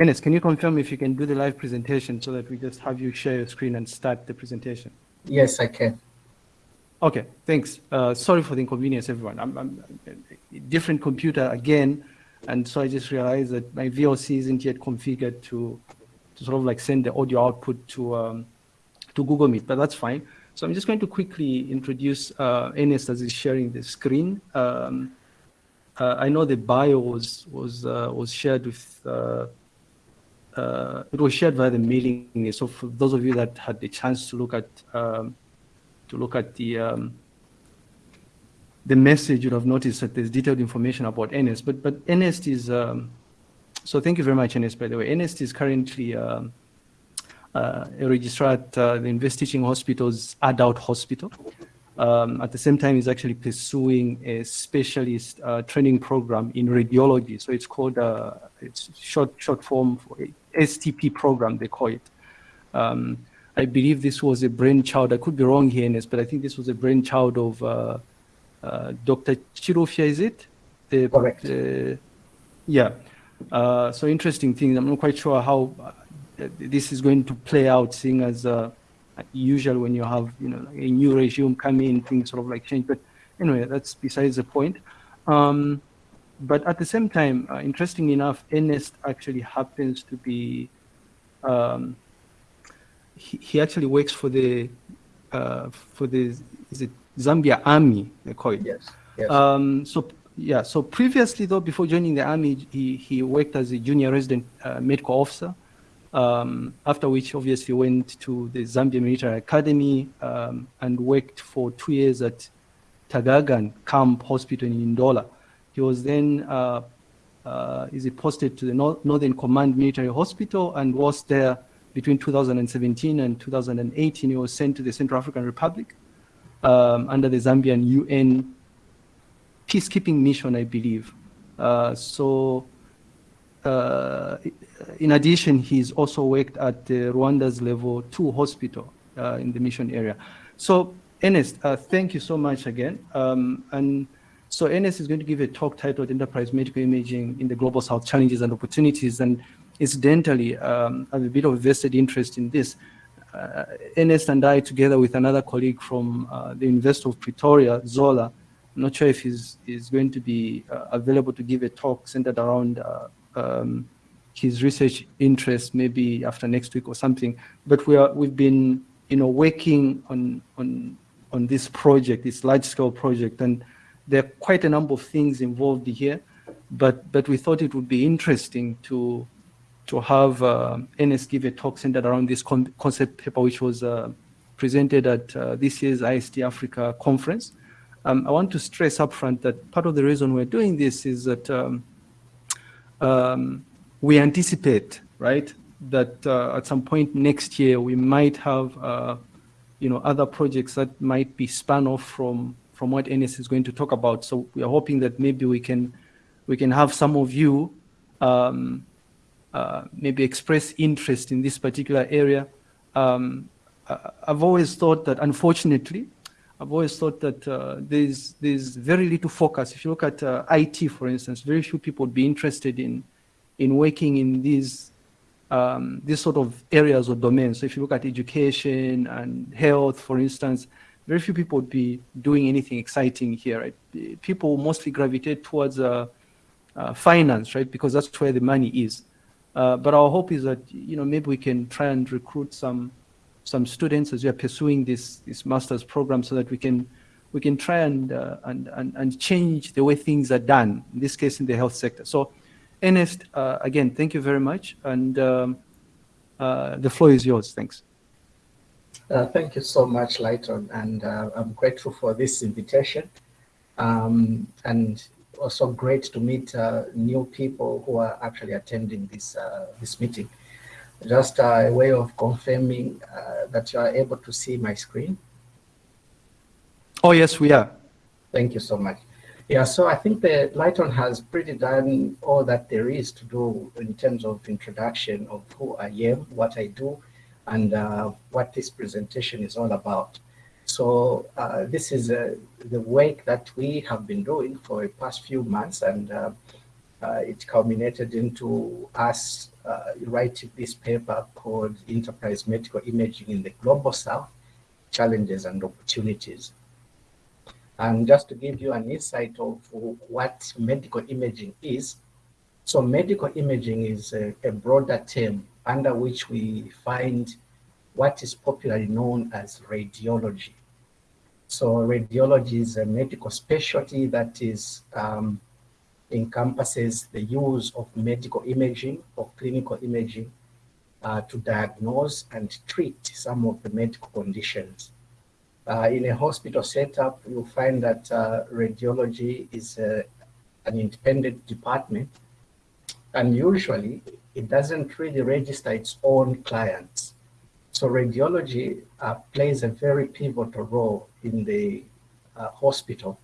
Enes, can you confirm if you can do the live presentation so that we just have you share your screen and start the presentation? Yes, I can. Okay, thanks. Uh, sorry for the inconvenience, everyone. I'm, I'm, a different computer again, and so I just realized that my VLC isn't yet configured to, to sort of like send the audio output to um, to Google Meet, but that's fine. So I'm just going to quickly introduce uh, as he's sharing the screen. Um, uh, I know the bio was was uh, was shared with uh, uh, it was shared via the mailing. So for those of you that had the chance to look at um, to look at the um, the message, you'd have noticed that there's detailed information about NS. But but NS is um, so. Thank you very much, NS. By the way, NS is currently um, uh, a registrar at uh, the University Teaching Hospital's adult hospital. Um, at the same time, he's actually pursuing a specialist uh, training program in radiology. So it's called, uh, it's short, short form for STP program, they call it. Um, I believe this was a brainchild, I could be wrong here, Ines, but I think this was a brainchild of uh, uh, Dr. Chirufya, is it? The, Correct. yeah. Uh, so interesting thing. I'm not quite sure how uh, this is going to play out, seeing as usual when you have you know a new regime come in, things sort of like change. But anyway, that's besides the point. Um, but at the same time, uh, interesting enough, Ernest actually happens to be, um, he, he actually works for the, uh, for the, is it Zambia Army, they call it. Yes. yes. Um, so, yeah, so previously though, before joining the Army, he, he worked as a junior resident uh, medical officer um, after which obviously went to the Zambia Military Academy um, and worked for two years at Tug Argan Camp Hospital in Ndola. He was then uh, uh, is posted to the Northern Command Military Hospital and was there between 2017 and 2018. He was sent to the Central African Republic um, under the Zambian UN peacekeeping mission, I believe. Uh, so uh, in addition, he's also worked at Rwanda's level two hospital uh, in the mission area. So Ernest, uh, thank you so much again. Um, and so Ernest is going to give a talk titled Enterprise Medical Imaging in the Global South Challenges and Opportunities. And incidentally, um, I have a bit of vested interest in this. Uh, Ernest and I, together with another colleague from uh, the University of Pretoria, Zola, I'm not sure if he's, he's going to be uh, available to give a talk centered around uh, um, his research interest maybe after next week or something. But we are, we've been, you know, working on, on, on this project, this large scale project, and there are quite a number of things involved here, but, but we thought it would be interesting to, to have uh, NS give a talk centered around this con concept paper, which was uh, presented at uh, this year's IST Africa conference. Um, I want to stress upfront that part of the reason we're doing this is that um, um, we anticipate, right, that uh, at some point next year we might have, uh, you know, other projects that might be spun off from from what NS is going to talk about. So we are hoping that maybe we can we can have some of you um, uh, maybe express interest in this particular area. Um, I've always thought that, unfortunately, I've always thought that uh, there's there's very little focus. If you look at uh, IT, for instance, very few people would be interested in in working in these um, these sort of areas or domains. So if you look at education and health, for instance, very few people would be doing anything exciting here. Right? People mostly gravitate towards uh, uh, finance, right? Because that's where the money is. Uh, but our hope is that you know maybe we can try and recruit some some students as we are pursuing this this master's program so that we can we can try and, uh, and, and, and change the way things are done, in this case in the health sector. So Ernest, uh, again, thank you very much. And um, uh, the floor is yours. Thanks. Uh, thank you so much, Lighton. And uh, I'm grateful for this invitation. Um, and also great to meet uh, new people who are actually attending this, this meeting. Just a way of confirming that you are able to see my screen. Oh, yes, we are. Thank you so much. Yeah, so I think the Lighton has pretty done all that there is to do in terms of introduction of who I am, what I do, and uh, what this presentation is all about. So uh, this is uh, the work that we have been doing for the past few months, and uh, uh, it culminated into us uh, writing this paper called Enterprise Medical Imaging in the Global South, Challenges and Opportunities. And just to give you an insight of what medical imaging is, so medical imaging is a, a broader term under which we find what is popularly known as radiology. So radiology is a medical specialty that is um, encompasses the use of medical imaging or clinical imaging uh, to diagnose and treat some of the medical conditions. Uh, in a hospital setup, you'll find that uh, radiology is uh, an independent department and usually it doesn't really register its own clients. So radiology uh, plays a very pivotal role in the uh, hospital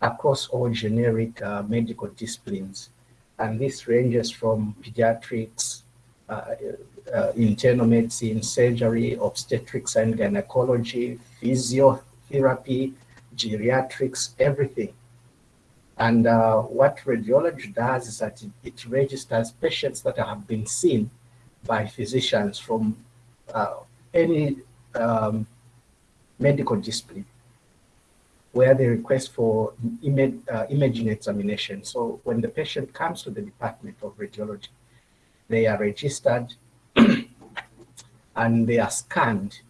across all generic uh, medical disciplines. And this ranges from pediatrics, uh, uh, internal medicine, surgery, obstetrics and gynecology, physiotherapy, geriatrics, everything. And uh, what radiology does is that it, it, registers patients that have been seen by physicians from uh, any um, medical discipline where they request for image, uh, imaging examination. So when the patient comes to the Department of Radiology, they are registered and they are scanned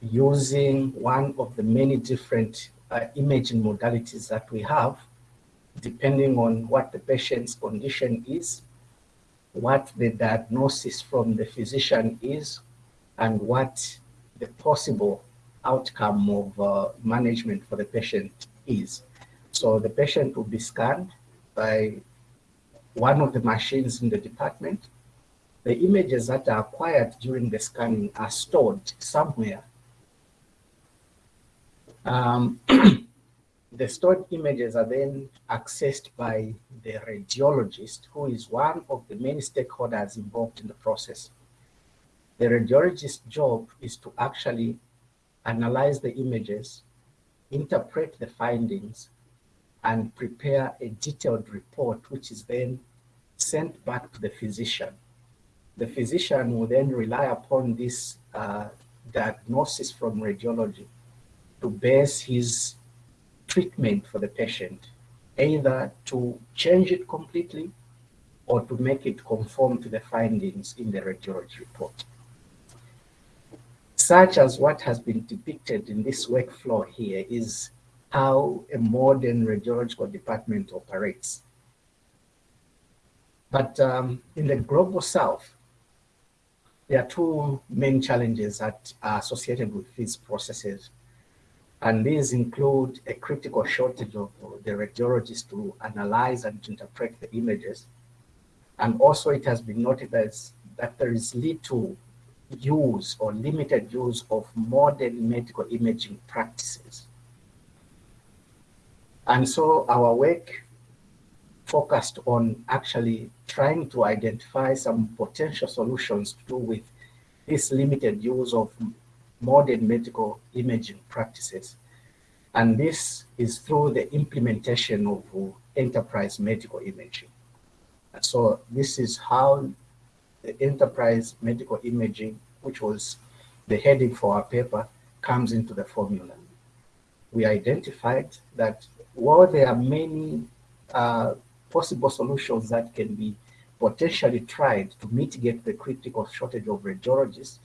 using one of the many different uh, imaging modalities that we have, depending on what the patient's condition is, what the diagnosis from the physician is, and what the possible outcome of uh, management for the patient is. So the patient will be scanned by one of the machines in the department. The images that are acquired during the scanning are stored somewhere. Um, the stored images are then accessed by the radiologist, who is one of the many stakeholders involved in the process. The radiologist's job is to actually analyze the images, interpret the findings, and prepare a detailed report, which is then sent back to the physician. The physician will then rely upon this uh, diagnosis from radiology to base his treatment for the patient, either to change it completely or to make it conform to the findings in the radiology report such as what has been depicted in this workflow here is how a modern radiological department operates. But um, in the global south, there are two main challenges that are associated with these processes. And these include a critical shortage of the radiologists to analyze and interpret the images. And also it has been noted as that there is little use or limited use of modern medical imaging practices. And so our work focused on actually trying to identify some potential solutions to do with this limited use of modern medical imaging practices. And this is through the implementation of enterprise medical imaging. So this is how the enterprise medical imaging, which was the heading for our paper, comes into the formula. We identified that while there are many uh, possible solutions that can be potentially tried to mitigate the critical shortage of radiologists,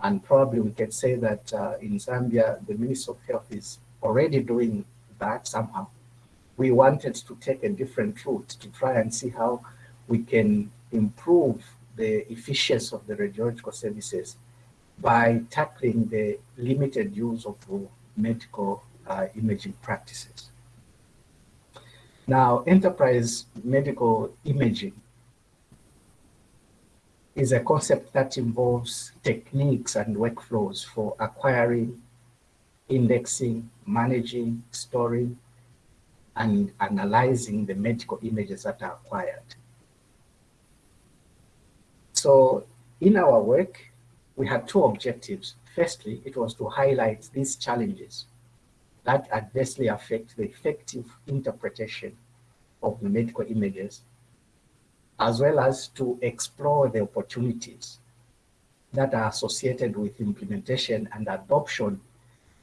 and probably we can say that uh, in Zambia, the Ministry of Health is already doing that somehow. We wanted to take a different route to try and see how we can improve the efficiency of the radiological services by tackling the limited use of medical uh, imaging practices. Now, enterprise medical imaging is a concept that involves techniques and workflows for acquiring, indexing, managing, storing, and analyzing the medical images that are acquired. So in our work, we had two objectives. Firstly, it was to highlight these challenges that adversely affect the effective interpretation of the medical images, as well as to explore the opportunities that are associated with implementation and adoption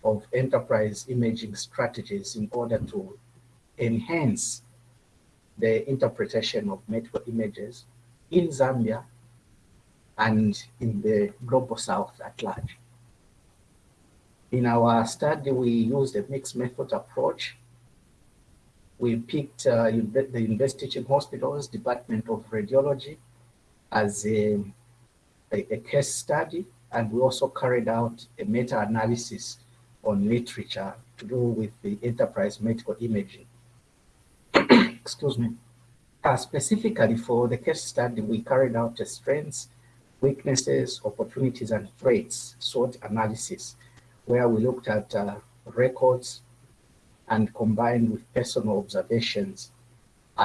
of enterprise imaging strategies in order to enhance the interpretation of medical images in Zambia and in the global south at large. In our study, we used a mixed method approach. We picked uh, the University Teaching Hospital's, Department of Radiology, as a, a, a case study, and we also carried out a meta-analysis on literature to do with the enterprise medical imaging. Excuse me. Uh, specifically for the case study, we carried out a strengths, weaknesses, opportunities, and threats SWOT analysis, where we looked at uh, records and combined with personal observations.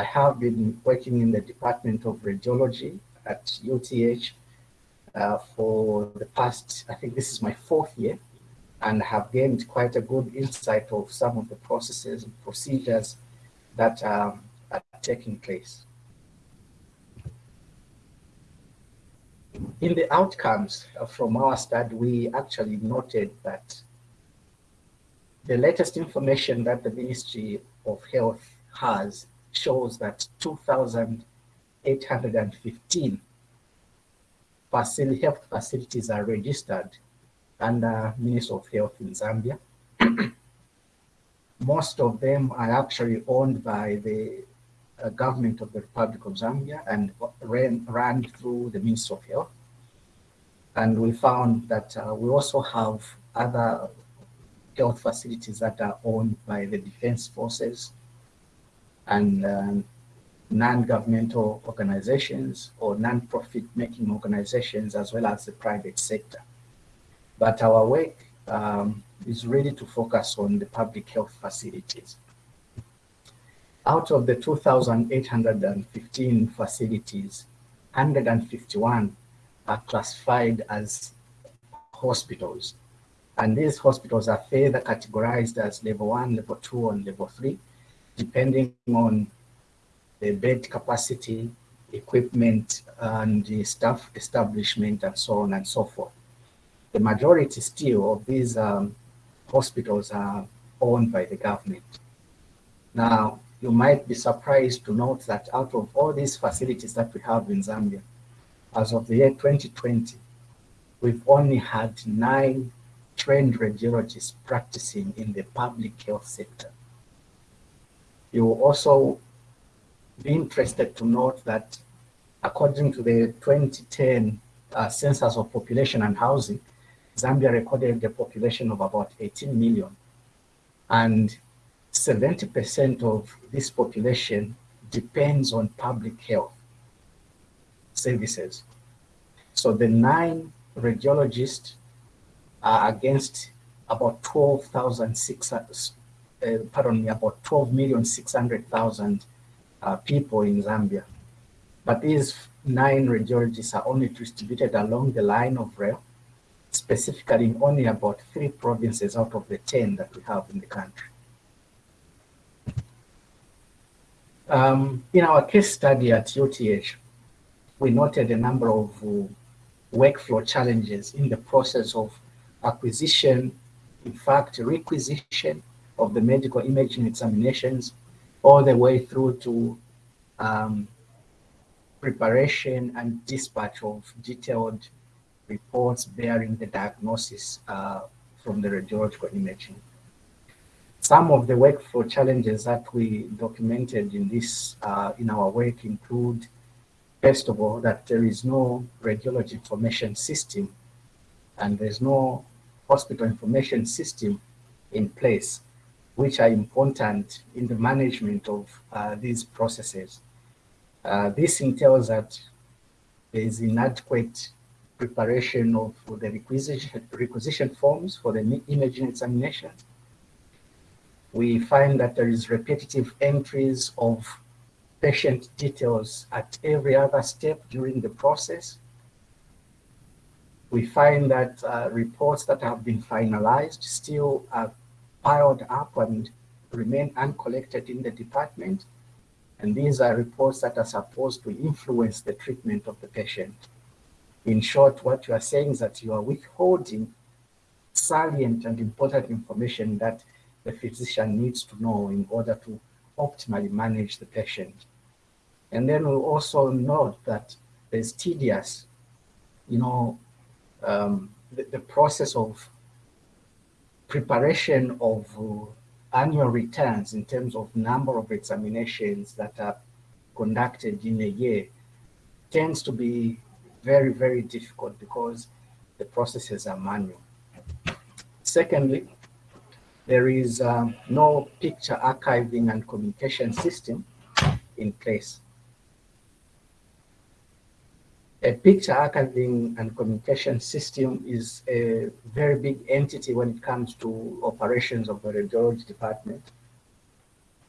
I have been working in the Department of Radiology at UTH uh, for the past, I think this is my fourth year, and have gained quite a good insight of some of the processes and procedures that um, are taking place. In the outcomes from our study, we actually noted that the latest information that the Ministry of Health has shows that 2,815 facility, health facilities are registered under Ministry of Health in Zambia. Most of them are actually owned by the government of the Republic of Zambia and ran, ran through the Ministry of Health. And we found that uh, we also have other health facilities that are owned by the defense forces and um, non-governmental organizations or non-profit making organizations as well as the private sector. But our work um, is really to focus on the public health facilities. Out of the 2,815 facilities, 151 are classified as hospitals. And these hospitals are further categorized as level one, level two, and level three, depending on the bed capacity, equipment, and the staff establishment, and so on and so forth the majority still of these um, hospitals are owned by the government. Now, you might be surprised to note that out of all these facilities that we have in Zambia, as of the year 2020, we've only had nine trained radiologists practicing in the public health sector. You will also be interested to note that according to the 2010 uh, Census of Population and Housing, Zambia recorded a population of about 18 million. And 70% of this population depends on public health services. So the nine radiologists are against about 12,600, uh, pardon me, about 12,600,000 uh, people in Zambia. But these nine radiologists are only distributed along the line of rail specifically in only about three provinces out of the 10 that we have in the country. Um, in our case study at UTH, we noted a number of uh, workflow challenges in the process of acquisition, in fact, requisition of the medical imaging examinations, all the way through to um, preparation and dispatch of detailed reports bearing the diagnosis uh, from the radiological imaging. Some of the workflow challenges that we documented in this, uh, in our work include, first of all, that there is no radiology information system and there's no hospital information system in place, which are important in the management of uh, these processes. Uh, this entails that there is inadequate preparation of the requisition, requisition forms for the imaging examination. We find that there is repetitive entries of patient details at every other step during the process. We find that uh, reports that have been finalized still are piled up and remain uncollected in the department. And these are reports that are supposed to influence the treatment of the patient. In short, what you are saying is that you are withholding salient and important information that the physician needs to know in order to optimally manage the patient. And then we also note that there's tedious, you know, um, the, the, process of preparation of uh, annual returns in terms of number of examinations that are conducted in a year tends to be very, very difficult because the processes are manual. Secondly, there is um, no picture archiving and communication system in place. A picture archiving and communication system is a very big entity when it comes to operations of the radiology department.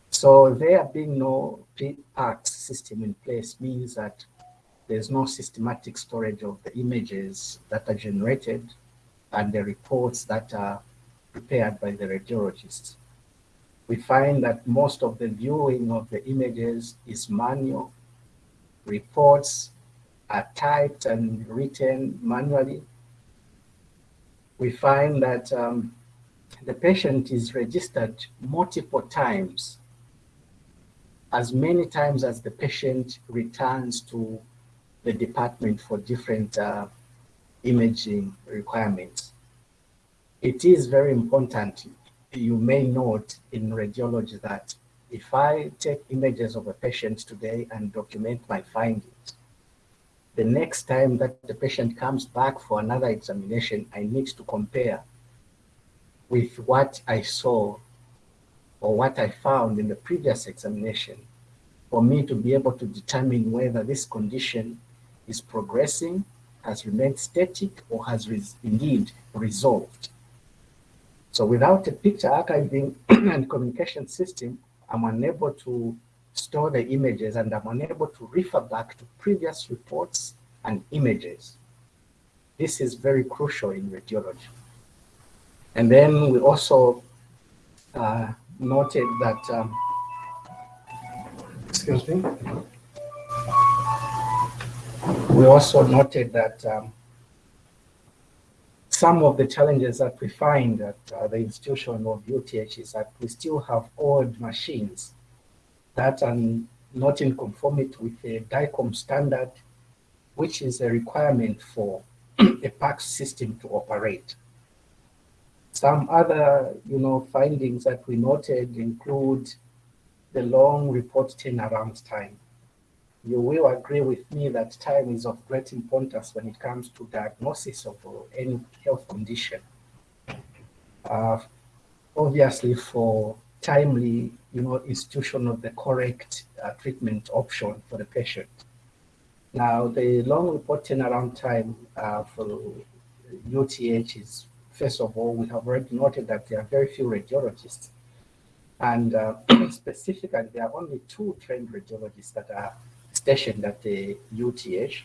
So there being no PACS system in place means that there's no systematic storage of the images that are generated and the reports that are prepared by the radiologists. We find that most of the viewing of the images is manual. Reports are typed and written manually, we find that um, the patient is registered multiple times, as many times as the patient returns to the department for different uh, imaging requirements. It is very important, you may note in radiology that if I take images of a patient today and document my findings, the next time that the patient comes back for another examination, I need to compare with what I saw or what I found in the previous examination for me to be able to determine whether this condition is progressing, has remained static, or has res indeed resolved. So without a picture archiving and communication system, I'm unable to store the images and I'm unable to refer back to previous reports and images. This is very crucial in radiology. And then we also uh, noted that, um, excuse me, we also noted that um, some of the challenges that we find at uh, the institution of UTH is that we still have old machines that are not in conformity with the DICOM standard, which is a requirement for a PACS system to operate. Some other, you know, findings that we noted include the long report turnaround time. You will agree with me that time is of great importance when it comes to diagnosis of any health condition. Uh, obviously, for timely you know, institution of the correct uh, treatment option for the patient. Now, the long reporting around time uh, for UTH is, first of all, we have already noted that there are very few radiologists. And uh, specifically, there are only two trained radiologists that are stationed at the UTH.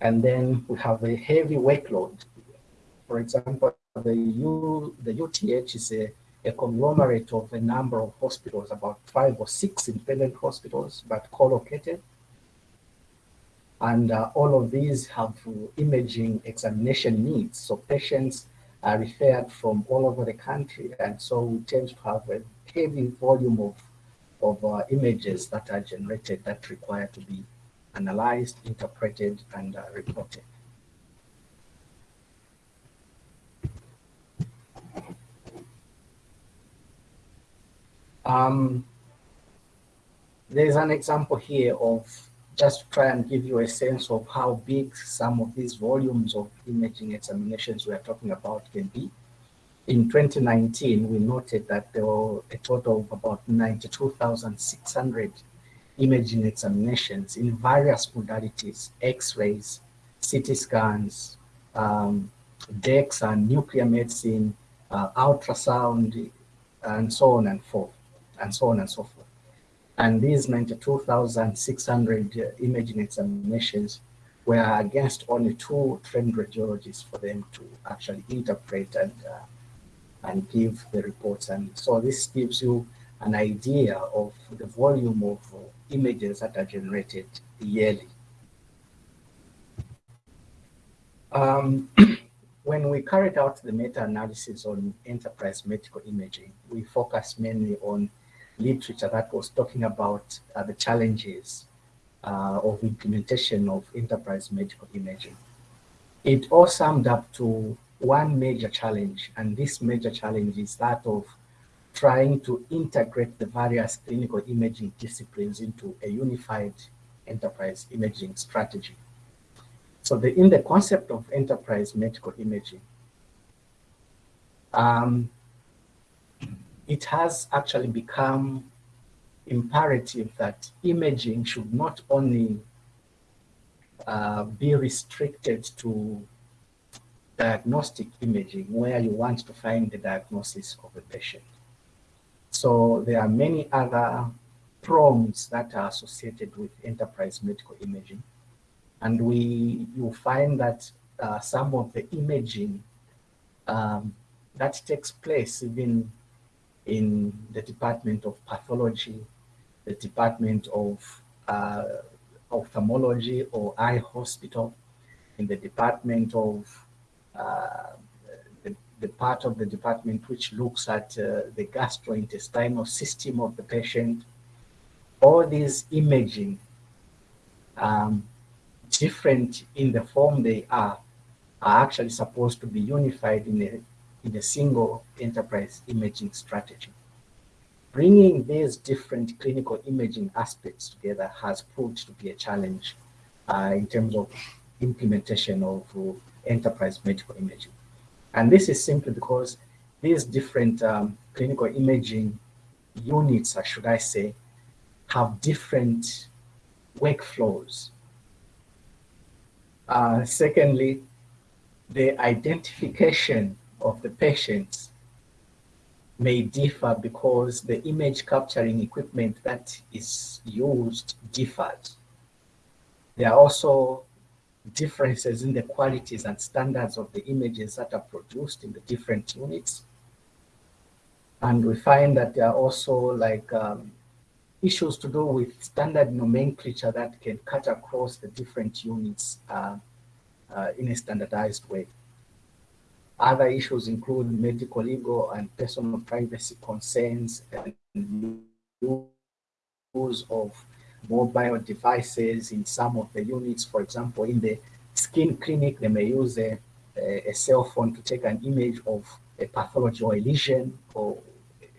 And then we have a heavy workload. For example, the, U, the UTH is a a conglomerate of a number of hospitals, about five or six independent hospitals, but co-located. And uh, all of these have imaging examination needs. So patients are referred from all over the country. And so we tend to have a heavy volume of, of uh, images that are generated that require to be analyzed, interpreted, and uh, reported. Um, there's an example here of just to try and give you a sense of how big some of these volumes of imaging examinations we are talking about can be. In 2019, we noted that there were a total of about 92,600 imaging examinations in various modalities, X-rays, CT scans, um, DEXA and nuclear medicine, uh, ultrasound, and so on and forth and so on and so forth. And these 92,600 uh, imaging examinations were against only two trained radiologists for them to actually interpret and uh, and give the reports. And so this gives you an idea of the volume of images that are generated yearly. Um, when we carried out the meta-analysis on enterprise medical imaging, we focused mainly on literature that was talking about uh, the challenges uh, of implementation of enterprise medical imaging. It all summed up to one major challenge, and this major challenge is that of trying to integrate the various clinical imaging disciplines into a unified enterprise imaging strategy. So the, in the concept of enterprise medical imaging, um, it has actually become imperative that imaging should not only uh, be restricted to diagnostic imaging where you want to find the diagnosis of a patient. So there are many other prongs that are associated with enterprise medical imaging. And we you find that uh, some of the imaging um, that takes place even in the Department of Pathology, the Department of uh, Ophthalmology or Eye Hospital, in the Department of the, the, part of the department which looks at uh, the gastrointestinal system of the patient. All these imaging, um, different in the form they are, are actually supposed to be unified in a, in a single enterprise imaging strategy. Bringing these different clinical imaging aspects together has proved to be a challenge uh, in terms of implementation of uh, enterprise medical imaging. And this is simply because these different um, clinical imaging units, or should I say, have different workflows. Uh, secondly, the identification of the patients may differ because the image capturing equipment that is used differs. There are also differences in the qualities and standards of the images that are produced in the different units. And we find that there are also like um, issues to do with standard nomenclature that can cut across the different units uh, uh, in a standardized way. Other issues include medical, legal, and personal privacy concerns and use of mobile devices in some of the units. For example, in the skin clinic, they may use a, a, a cell phone to take an image of a pathology or a lesion or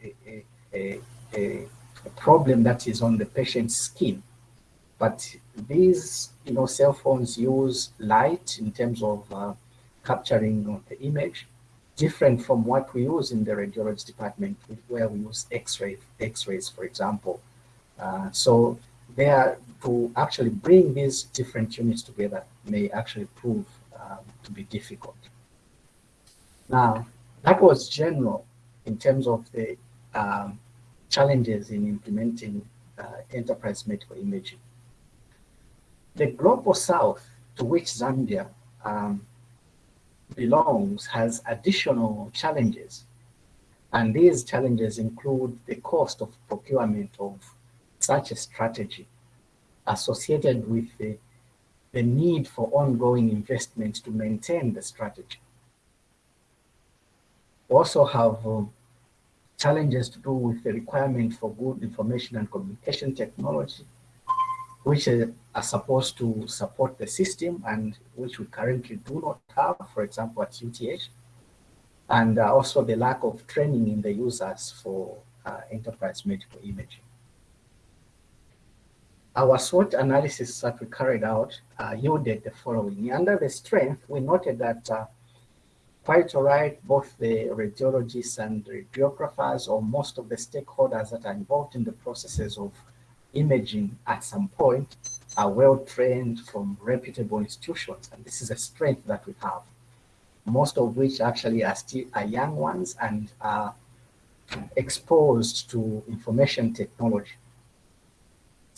a, a, a, problem that is on the patient's skin. But these, you know, cell phones use light in terms of uh, capturing the image, different from what we use in the radiology department, where we use X-ray, X-rays, for example. Uh, so there to actually bring these different units together may actually prove um, to be difficult. Now, that was general in terms of the um, challenges in implementing uh, enterprise medical imaging. The global south to which Zambia um, belongs has additional challenges. And these challenges include the cost of procurement of such a strategy associated with the, the need for ongoing investment to maintain the strategy. Also have um, challenges to do with the requirement for good information and communication technology, which are supposed to support the system and which we currently do not have, for example, at UTH, and uh, also the lack of training in the users for uh, enterprise medical imaging. Our SWOT analysis that we carried out uh, yielded the following. Under the strength, we noted that uh, quite all right, both the radiologists and radiographers or most of the stakeholders that are involved in the processes of imaging at some point are well trained from reputable institutions. And this is a strength that we have, most of which actually are still are young ones and are exposed to information technology.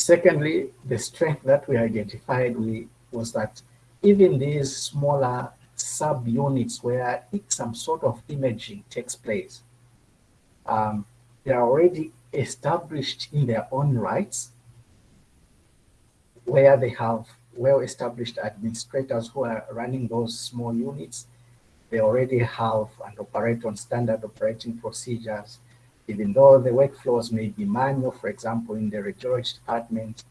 Secondly, the strength that we identified we, was that even these smaller subunits where some sort of imaging takes place, um, there are already established in their own rights, where they have well-established administrators who are running those small units. They already have and operate on standard operating procedures. Even though the workflows may be manual, for example, in the radiology department,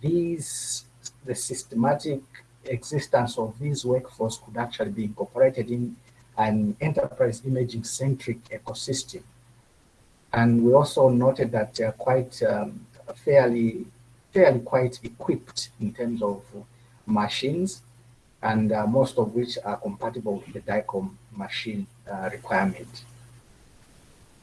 these, the systematic existence of these workflows could actually be incorporated in an enterprise imaging centric ecosystem. And we also noted that they are quite um, fairly, fairly quite equipped in terms of machines and uh, most of which are compatible with the DICOM machine uh, requirement.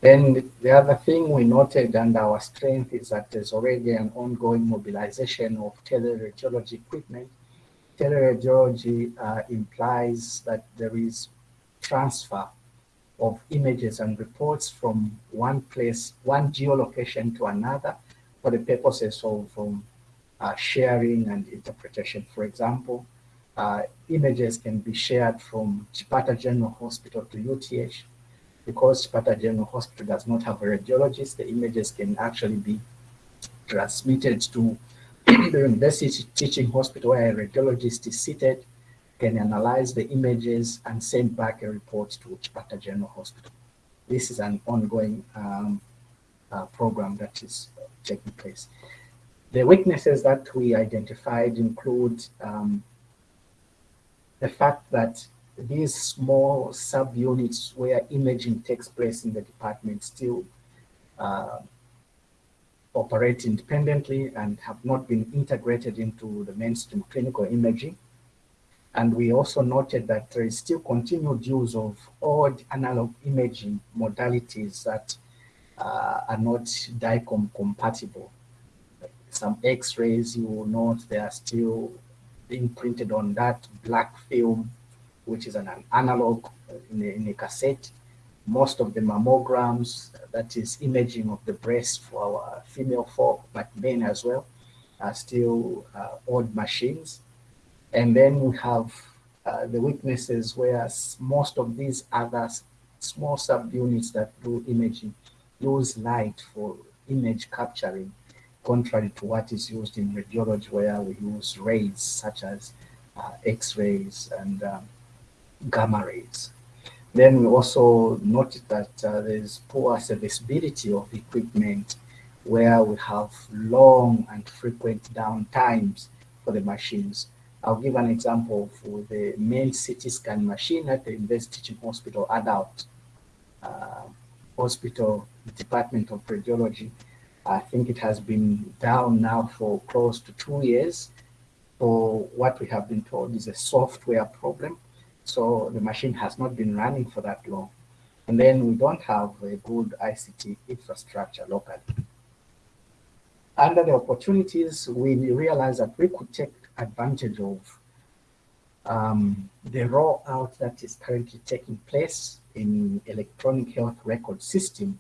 Then the other thing we noted and our strength is that there's already an ongoing mobilization of teleradiology equipment. Teleradiology uh, implies that there is transfer of images and reports from one place, one geolocation to another for the purposes of um, uh, sharing and interpretation. For example, uh, images can be shared from Chipata General Hospital to UTH because Chipata General Hospital does not have a radiologist, the images can actually be transmitted to the university teaching hospital where a radiologist is seated, can analyze the images and send back a report to Chipata General Hospital. This is an ongoing um, uh, program that is taking place. The weaknesses that we identified include um, the fact that these small subunits where imaging takes place in the department still uh, operate independently and have not been integrated into the mainstream clinical imaging. And we also noted that there is still continued use of old analog imaging modalities that uh, are not DICOM compatible. Some X-rays, you will note they are still being printed on that black film which is an, an analog in a, in a, cassette. Most of the mammograms, that is imaging of the breast for our female folk, but men as well, are still uh, old machines. And then we have uh, the weaknesses where most of these other small subunits that do imaging use light for image capturing, contrary to what is used in radiology where we use rays such as uh, X-rays and um, gamma rays. Then we also noted that uh, there's poor serviceability of equipment where we have long and frequent downtimes for the machines. I'll give an example for the main CT scan machine at the University Teaching Hospital Adult uh, Hospital Department of Radiology. I think it has been down now for close to two years. For what we have been told is a software problem so the machine has not been running for that long. And then we don't have a good ICT infrastructure locally. Under the opportunities, we realized that we could take advantage of um, the rollout that is currently taking place in electronic health record system.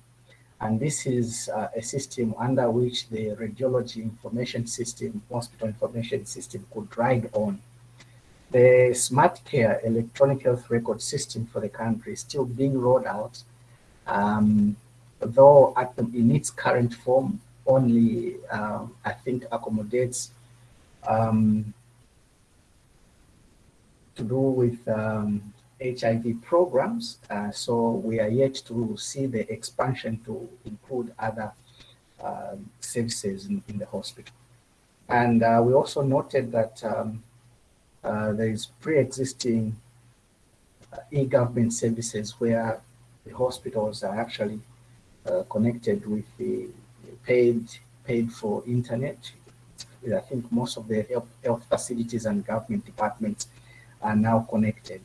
And this is uh, a system under which the radiology information system, hospital information system could ride on the SmartCare electronic health record system for the country is still being rolled out, um, though the, in its current form only, um, I think, accommodates um, to do with HIV um, programs. Uh, so we are yet to see the expansion to include other uh, services in, in, the hospital. And uh, we also noted that um, uh, there is pre-existing uh, e-government services where the hospitals are actually uh, connected with the paid paid for internet. I think most of the health, health facilities and government departments are now connected.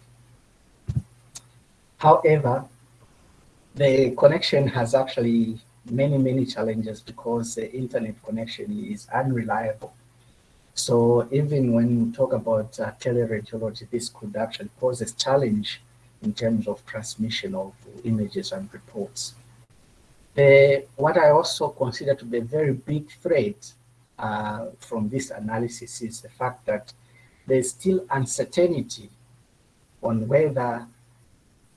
However, the connection has actually many, many challenges because the internet connection is unreliable so even when we talk about uh, teleradiology, this could actually pose a challenge in terms of transmission of images and reports. Uh, what I also consider to be a very big threat uh, from this analysis is the fact that there's still uncertainty on whether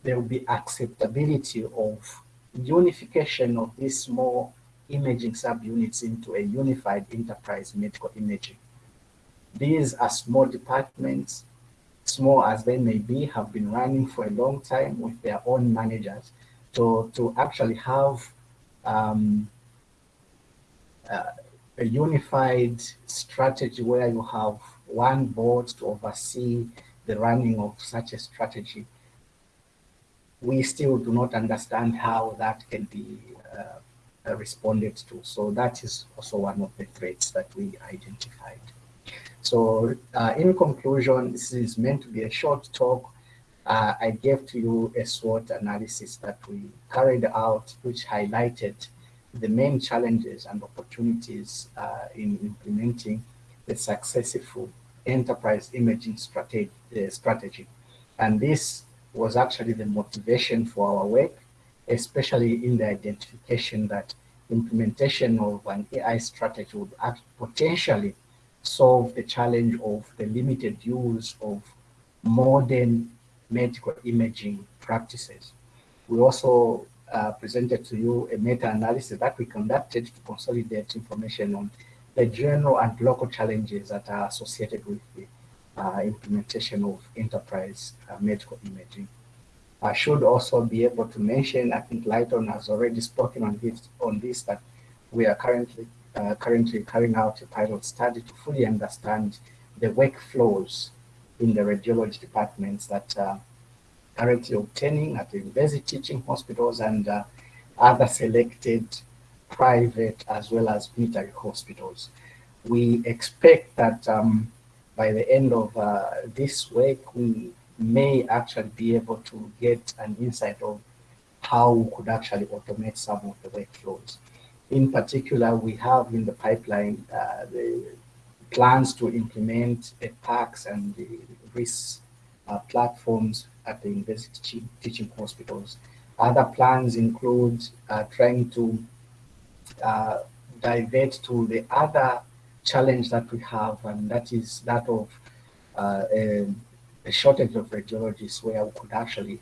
there will be acceptability of unification of these small imaging subunits into a unified enterprise medical imaging. These are small departments, small as they may be, have been running for a long time with their own managers. So to actually have um, uh, a unified strategy where you have one board to oversee the running of such a strategy, we still do not understand how that can be uh, responded to. So that is also one of the threats that we identified. So uh, in conclusion, this is meant to be a short talk. Uh, I gave to you a SWOT analysis that we carried out, which highlighted the main challenges and opportunities uh, in implementing the successful enterprise imaging strategy, uh, strategy. And this was actually the motivation for our work, especially in the identification that implementation of an AI strategy would potentially solve the challenge of the limited use of modern medical imaging practices. We also uh, presented to you a meta-analysis that we conducted to consolidate information on the general and local challenges that are associated with the uh, implementation of enterprise uh, medical imaging. I should also be able to mention, I think Lighton has already spoken on this, on this that we are currently uh, currently carrying out a pilot study to fully understand the workflows in the radiology departments that are currently obtaining at the university teaching hospitals and uh, other selected private as well as military hospitals. We expect that um, by the end of uh, this week, we may actually be able to get an insight of how we could actually automate some of the workflows. In particular, we have in the pipeline uh, the plans to implement a PACS and the RIS uh, platforms at the university teaching hospitals. Other plans include uh, trying to uh, divert to the other challenge that we have, and that is that of uh, a, a, shortage of radiologists where we could actually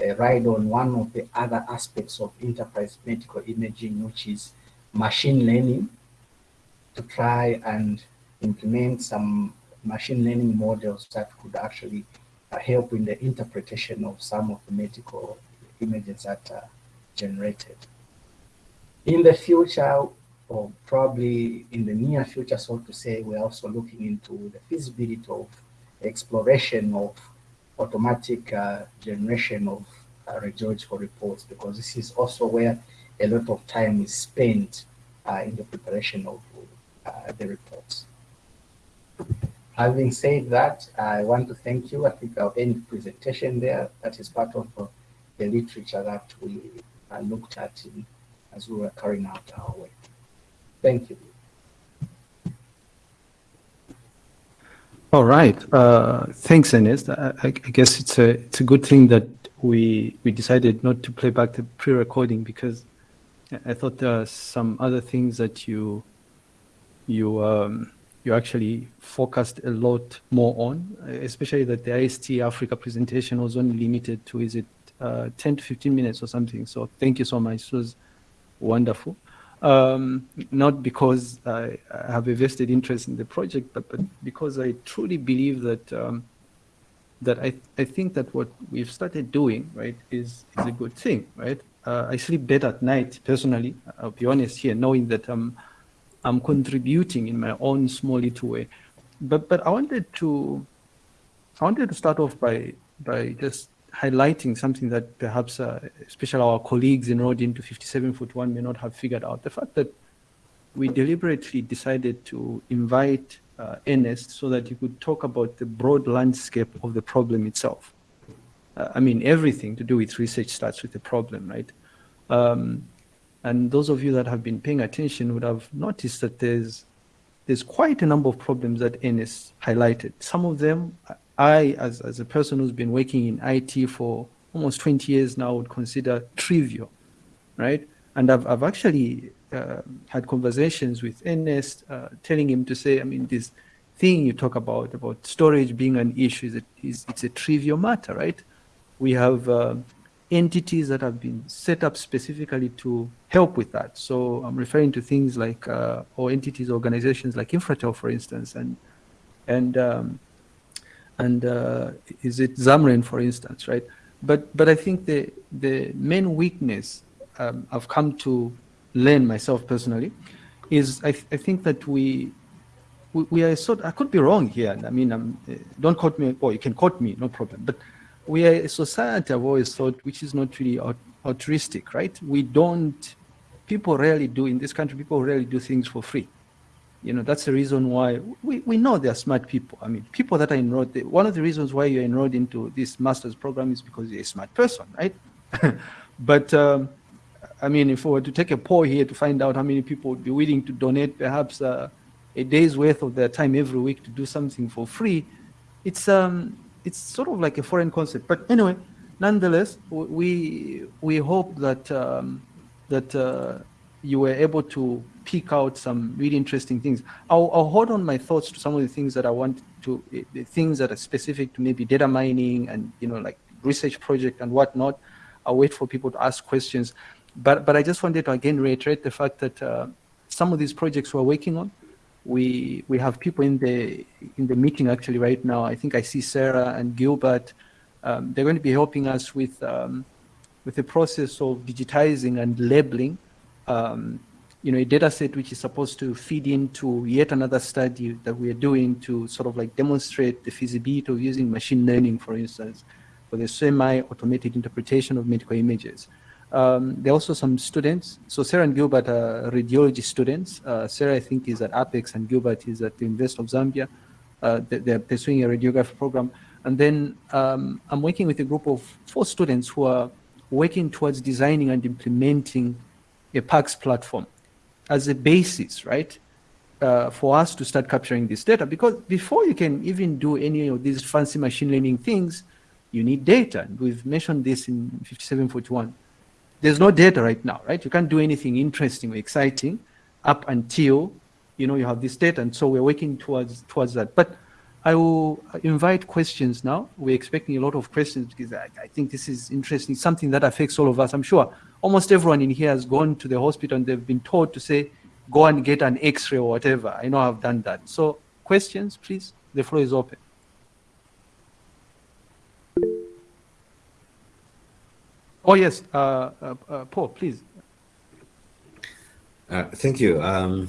uh, ride on one of the other aspects of enterprise medical imaging, which is machine learning to try and implement some machine learning models that could actually uh, help in the interpretation of some of the medical images that are generated. In the future, or probably in the near future, so to say, we're also looking into the feasibility of exploration of automatic uh, generation of uh, radiological reports, because this is also where a lot of time is spent uh, in the preparation of uh, the reports. Having said that, I want to thank you. I think I'll end the presentation there. That is part of uh, the literature that we looked at in, as we were carrying out our work. Thank you. All right. Uh, thanks, Ernest. I, I, guess it's a it's a good thing that we we decided not to play back the pre-recording because I thought there are some other things that you you um, you actually focused a lot more on, especially that the IST Africa presentation was only limited to is it uh, 10 to 15 minutes or something. So thank you so much. It was wonderful. Um, not because I, I, have a vested interest in the project, but, but because I truly believe that um, that I, I think that what we've started doing, right, is, is a good thing, right? Uh, I sleep better at night personally. I'll be honest here, knowing that I'm I'm contributing in my own small little way. But but I wanted to I wanted to start off by by just highlighting something that perhaps uh, especially our colleagues enrolled into 5741 may not have figured out. The fact that we deliberately decided to invite uh, Ernest so that he could talk about the broad landscape of the problem itself I mean, everything to do with research starts with a problem, right? Um, and those of you that have been paying attention would have noticed that there's there's quite a number of problems that Ernest highlighted. Some of them, I, as, as a person who's been working in IT for almost 20 years now, would consider trivial, right? And I've, I've actually uh, had conversations with Ernest, uh, telling him to say, I mean, this thing you talk about, about storage being an issue, is, a, is it's a trivial matter, right? We have uh, entities that have been set up specifically to help with that. So I'm referring to things like, uh, or entities, organizations like Infratel, for instance, and and um, and uh, is it ZAMREN, for instance, right? But but I think the the main weakness um, I've come to learn myself personally is I, th I think that we, we, are sort I could be wrong here. I mean, I'm, don't quote me, or you can quote me, no problem. But we are a society I've always thought which is not really altruistic, right? We don't, people rarely do, in this country, people rarely do things for free. You know, that's the reason why we, we know they're smart people. I mean, people that are enrolled, one of the reasons why you're enrolled into this master's program is because you're a smart person, right? but, um, I mean, if we were to take a poll here to find out how many people would be willing to donate perhaps uh, a day's worth of their time every week to do something for free, it's, um, it's sort of like a foreign concept. But anyway, nonetheless, we we hope that um, that uh, you were able to pick out some really interesting things. I'll, I'll, hold on my thoughts to some of the things that I want to, the things that are specific to maybe data mining and you know like research project and whatnot. I'll wait for people to ask questions. But but I just wanted to again reiterate the fact that uh, some of these projects we're working on we we have people in the in the meeting actually right now. I think I see Sarah and Gilbert. Um, they're going to be helping us with um, with the process of digitizing and labeling. Um, you know, a data set which is supposed to feed into yet another study that we are doing to sort of like demonstrate the feasibility of using machine learning, for instance, for the semi-automated interpretation of medical images. Um, there are also some students. So Sarah and Gilbert are radiology students. Uh, Sarah, I think, is at Apex and Gilbert is at the University of Zambia. Uh, they're pursuing a radiography program. And then um, I'm working with a group of four students who are working towards designing and implementing a PACS platform as a basis, right, uh, for us to start capturing this data. Because before you can even do any of these fancy machine learning things, you need data. We've mentioned this in 5741 there's no data right now, right? You can't do anything interesting or exciting up until you know you have this data, and so we're working towards towards that. But I will invite questions now. We're expecting a lot of questions because I, I, think this is interesting, something that affects all of us. I'm sure almost everyone in here has gone to the hospital and they've been told to say, go and get an x-ray or whatever. I know I've done that. So questions, please. The floor is open. Oh, yes, uh, uh, uh, Paul, please. Uh, thank you. Um,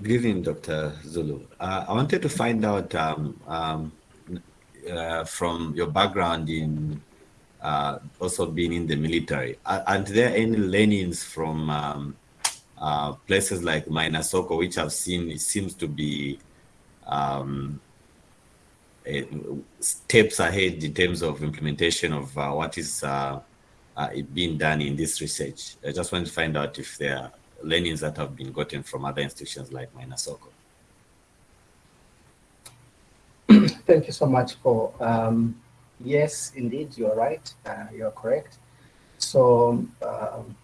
good evening, Dr. Zulu. Uh, I wanted to find out um, um, uh, from your background in also being in the military, are, there any learnings from um, places like Maina Soko, which I've seen it seems to be um, steps ahead in terms of implementation of uh, what is uh, uh, being done in this research. I just want to find out if there are learnings that have been gotten from other institutions like Maina Soko. Thank you so much for, um, yes, indeed, you're right, uh, you're correct. So um,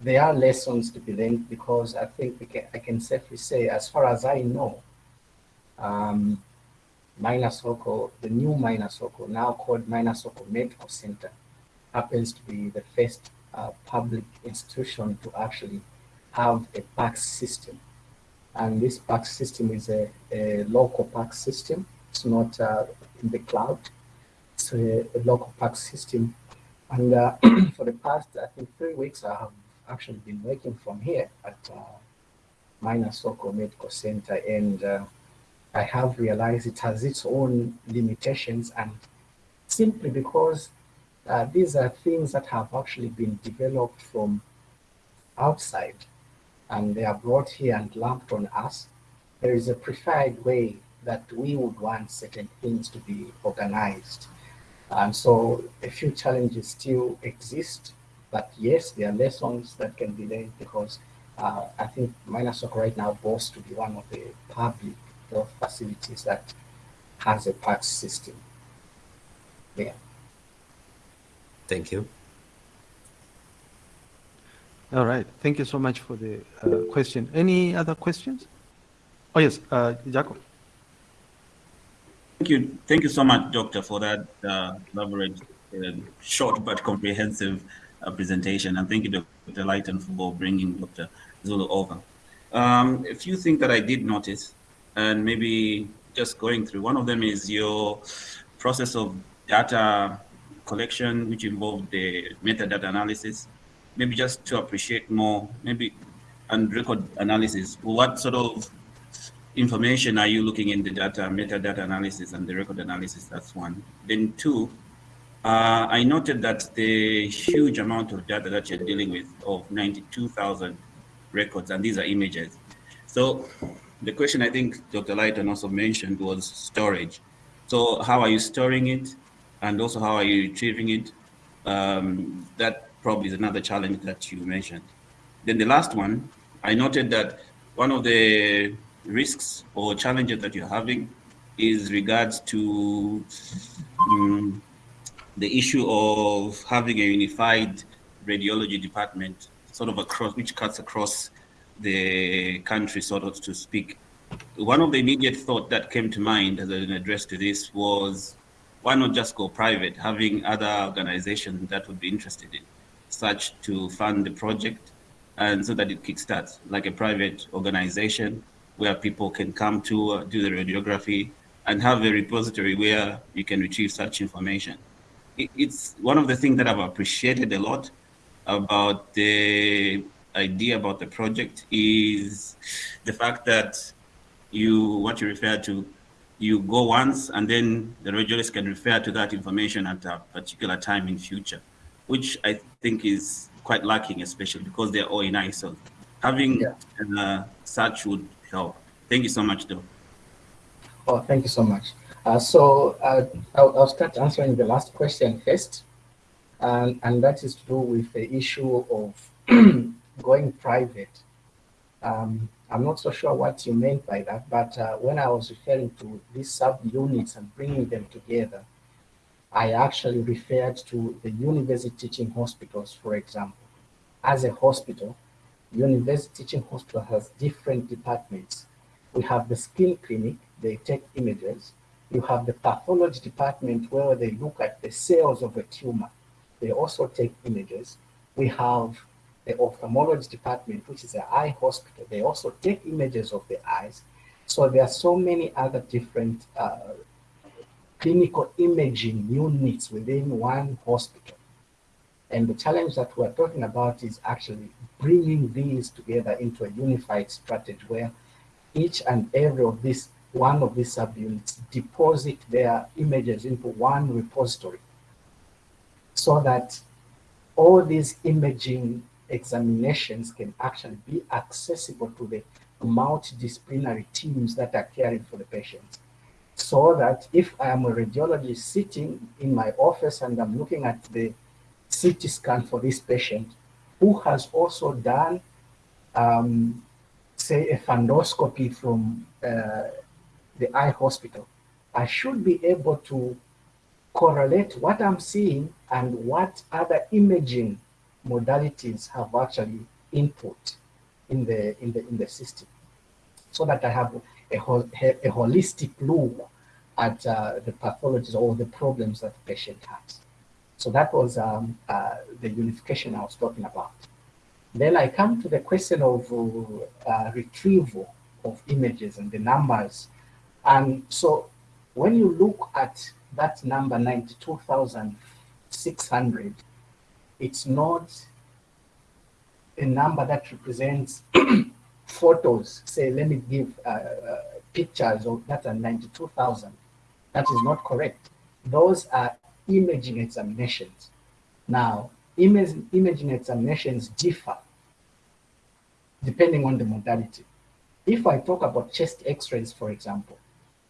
there are lessons to be learned because I think can, I can safely say, as far as I know, um, Maina Soko, the new Maina Soko, now called Maina Soko Medical Center, happens to be the first uh, public institution to actually have a PAC system. And this PAC system is a, a local PAC system. It's not uh, in the cloud. It's a, a local PAC system. And uh, for the past, I think, three weeks, I have actually been working from here at uh, Maina Soko Medical Center. And uh, I have realized it has its own limitations and simply because uh, these are things that have actually been developed from outside and they are brought here and lumped on us. There is a preferred way that we would want certain things to be organized. And so a few challenges still exist, but yes, there are lessons that can be learned because uh, I think Maina Soko right now boasts to be one of the public health facilities that has a PACS system. Yeah. Thank you. All right. Thank you so much for the uh, question. Any other questions? Oh, yes, uh, Jacob. Thank you. Thank you so much, Doctor, for that uh, elaborate uh, short but comprehensive uh, presentation. And thank you, Dr. Lighton, for bringing Dr. Zulu over. Um, a few things that I did notice, and maybe just going through. One of them is your process of data collection, which involved the metadata analysis. Maybe just to appreciate more, maybe and record analysis. What sort of information are you looking in the data, metadata analysis and the record analysis? That's one. Then two, uh, I noted that the huge amount of data that you're dealing with of 92,000 records, and these are images. So the question I think Dr. Lighton also mentioned was storage. So how are you storing it? And also how are you retrieving it? Um, that probably is another challenge that you mentioned. Then the last one, I noted that one of the risks or challenges that you're having is regards to um, the issue of having a unified radiology department sort of across, which cuts across the country, so to speak. One of the immediate thought that came to mind as an address to this was, why not just go private, having other organizations that would be interested in such to fund the project and so that it kickstarts like a private organization where people can come to uh, do the radiography and have a repository where you can retrieve such information. It, it's one of the things that I've appreciated a lot about the idea about the project is the fact that you, what you refer to, you go once and then the radiologist can refer to that information at a particular time in future, which I think is quite lacking, especially because they're all in ISO. Having yeah. uh, such would help. Thank you so much, though. Oh, thank you so much. Uh, so uh, I'll, I'll, start answering the last question first, and, and that is to do with the issue of going private. Um, I'm not so sure what you meant by that, but uh, when I was referring to these sub-units and bringing them together, I actually referred to the university teaching hospitals, for example. As a hospital, university teaching hospital has different departments. We have the skin clinic, they take images. You have the pathology department where they look at the cells of a tumor. They also take images. We have the ophthalmology department, which is an eye hospital. They also take images of the eyes. So there are so many other different uh, clinical imaging units within one hospital. And the challenge that we're talking about is actually bringing these together into a unified strategy where each and every of these, one of these subunits deposit their images into one repository so that all these imaging examinations can actually be accessible to the multidisciplinary teams that are caring for the patients. So that if I am a radiologist sitting in my office and I'm looking at the CT scan for this patient who has also done, um, say, a fundoscopy from uh, the eye hospital, I should be able to correlate what I'm seeing and what other imaging modalities have actually input in the in the in the system so that I have a, a holistic look at uh, the pathologies or the problems that the patient has. So that was um, uh, the unification I was talking about. Then I come to the question of uh, retrieval of images and the numbers. And so when you look at that number, 92,600, it's not a number that represents photos. Say, let me give uh, uh, pictures of that are 92,000. That is not correct. Those are imaging examinations. Now, image, imaging examinations differ depending on the modality. If I talk about chest x-rays, for example,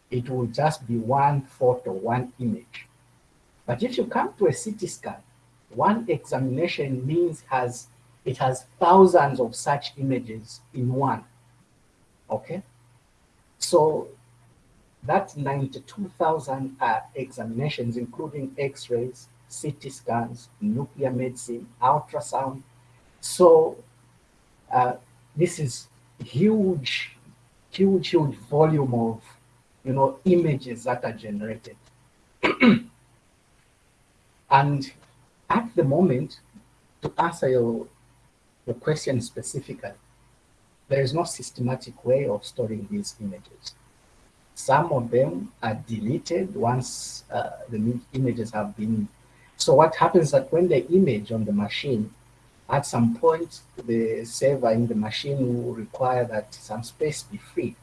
it will just be one photo, one image. But if you come to a CT scan, one examination means has it has thousands of such images in one. Okay? So that 92,000 uh, examinations, including x-rays, CT scans, nuclear medicine, ultrasound. So uh, this is huge, huge, huge volume of, you know, images that are generated. And at the moment, to answer your, your question specifically, there is no systematic way of storing these images. Some of them are deleted once uh, the images have been. So what happens is that when the image on the machine, at some point, the server in the machine will require that some space be freed.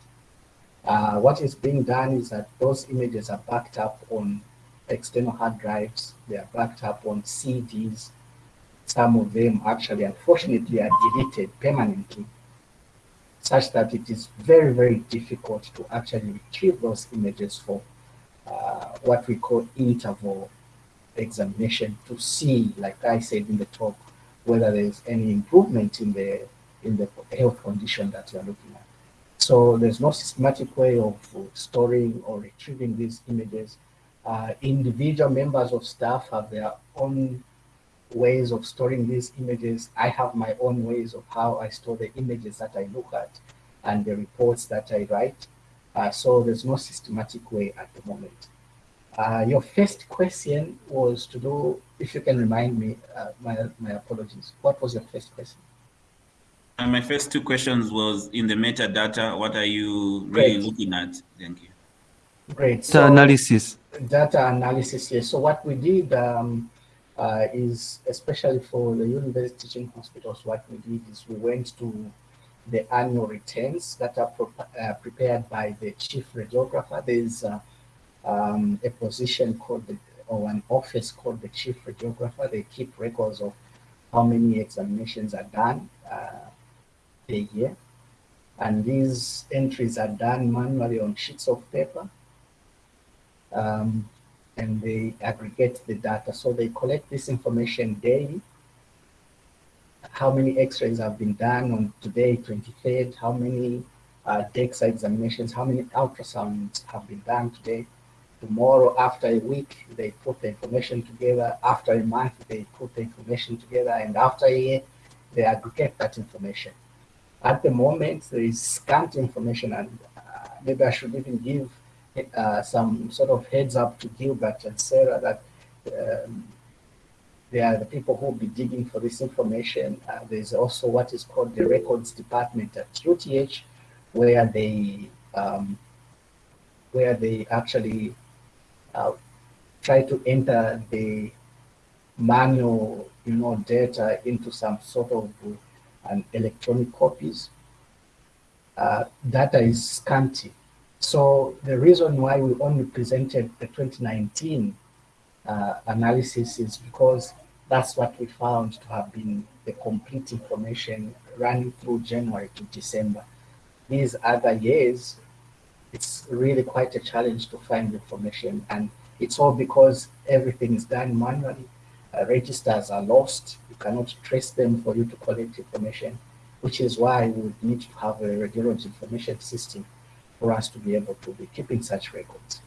Uh, what is being done is that those images are backed up on external hard drives. They are backed up on CDs. Some of them actually, unfortunately, are deleted permanently such that it is very, very difficult to actually retrieve those images for uh, what we call interval examination to see, like I said in the talk, whether there's any improvement in the in the health condition that you're looking at. So there's no systematic way of storing or retrieving these images. Uh, individual members of staff have their own ways of storing these images. I have my own ways of how I store the images that I look at and the reports that I write. Uh, so there's no systematic way at the moment. Uh, your first question was to do, if you can remind me, uh, my, my apologies. What was your first question? Uh, my first two questions was in the metadata, what are you really Great. looking at? Thank you. Great. So, data analysis. Data analysis, yes. So what we did um, uh, is, especially for the university teaching hospitals, what we did is we went to the annual returns that are uh, prepared by the chief radiographer. There's uh, um, a position called, the, or an office called the chief radiographer. They keep records of how many examinations are done uh, a year. And these entries are done manually on sheets of paper. Um, and they aggregate the data. So they collect this information daily. How many x-rays have been done on today, 23rd, how many uh, DEXA examinations, how many ultrasounds have been done today. Tomorrow, after a week, they put the information together. After a month, they put the information together. And after a year, they aggregate that information. At the moment, there is scant information, and uh, maybe I should even give uh, some sort of heads up to Gilbert and Sarah that um, they are the people who will be digging for this information. Uh, there's also what is called the records department at UTH, where they um, where they actually uh, try to enter the manual, you know, data into some sort of an electronic copies. Uh, data is scanty so the reason why we only presented the 2019 uh, analysis is because that's what we found to have been the complete information running through January to December. These other years, it's really quite a challenge to find information and it's all because everything is done manually. Uh, registers are lost. You cannot trace them for you to collect information, which is why we would need to have a radiology information system for us to be able to be keeping such records.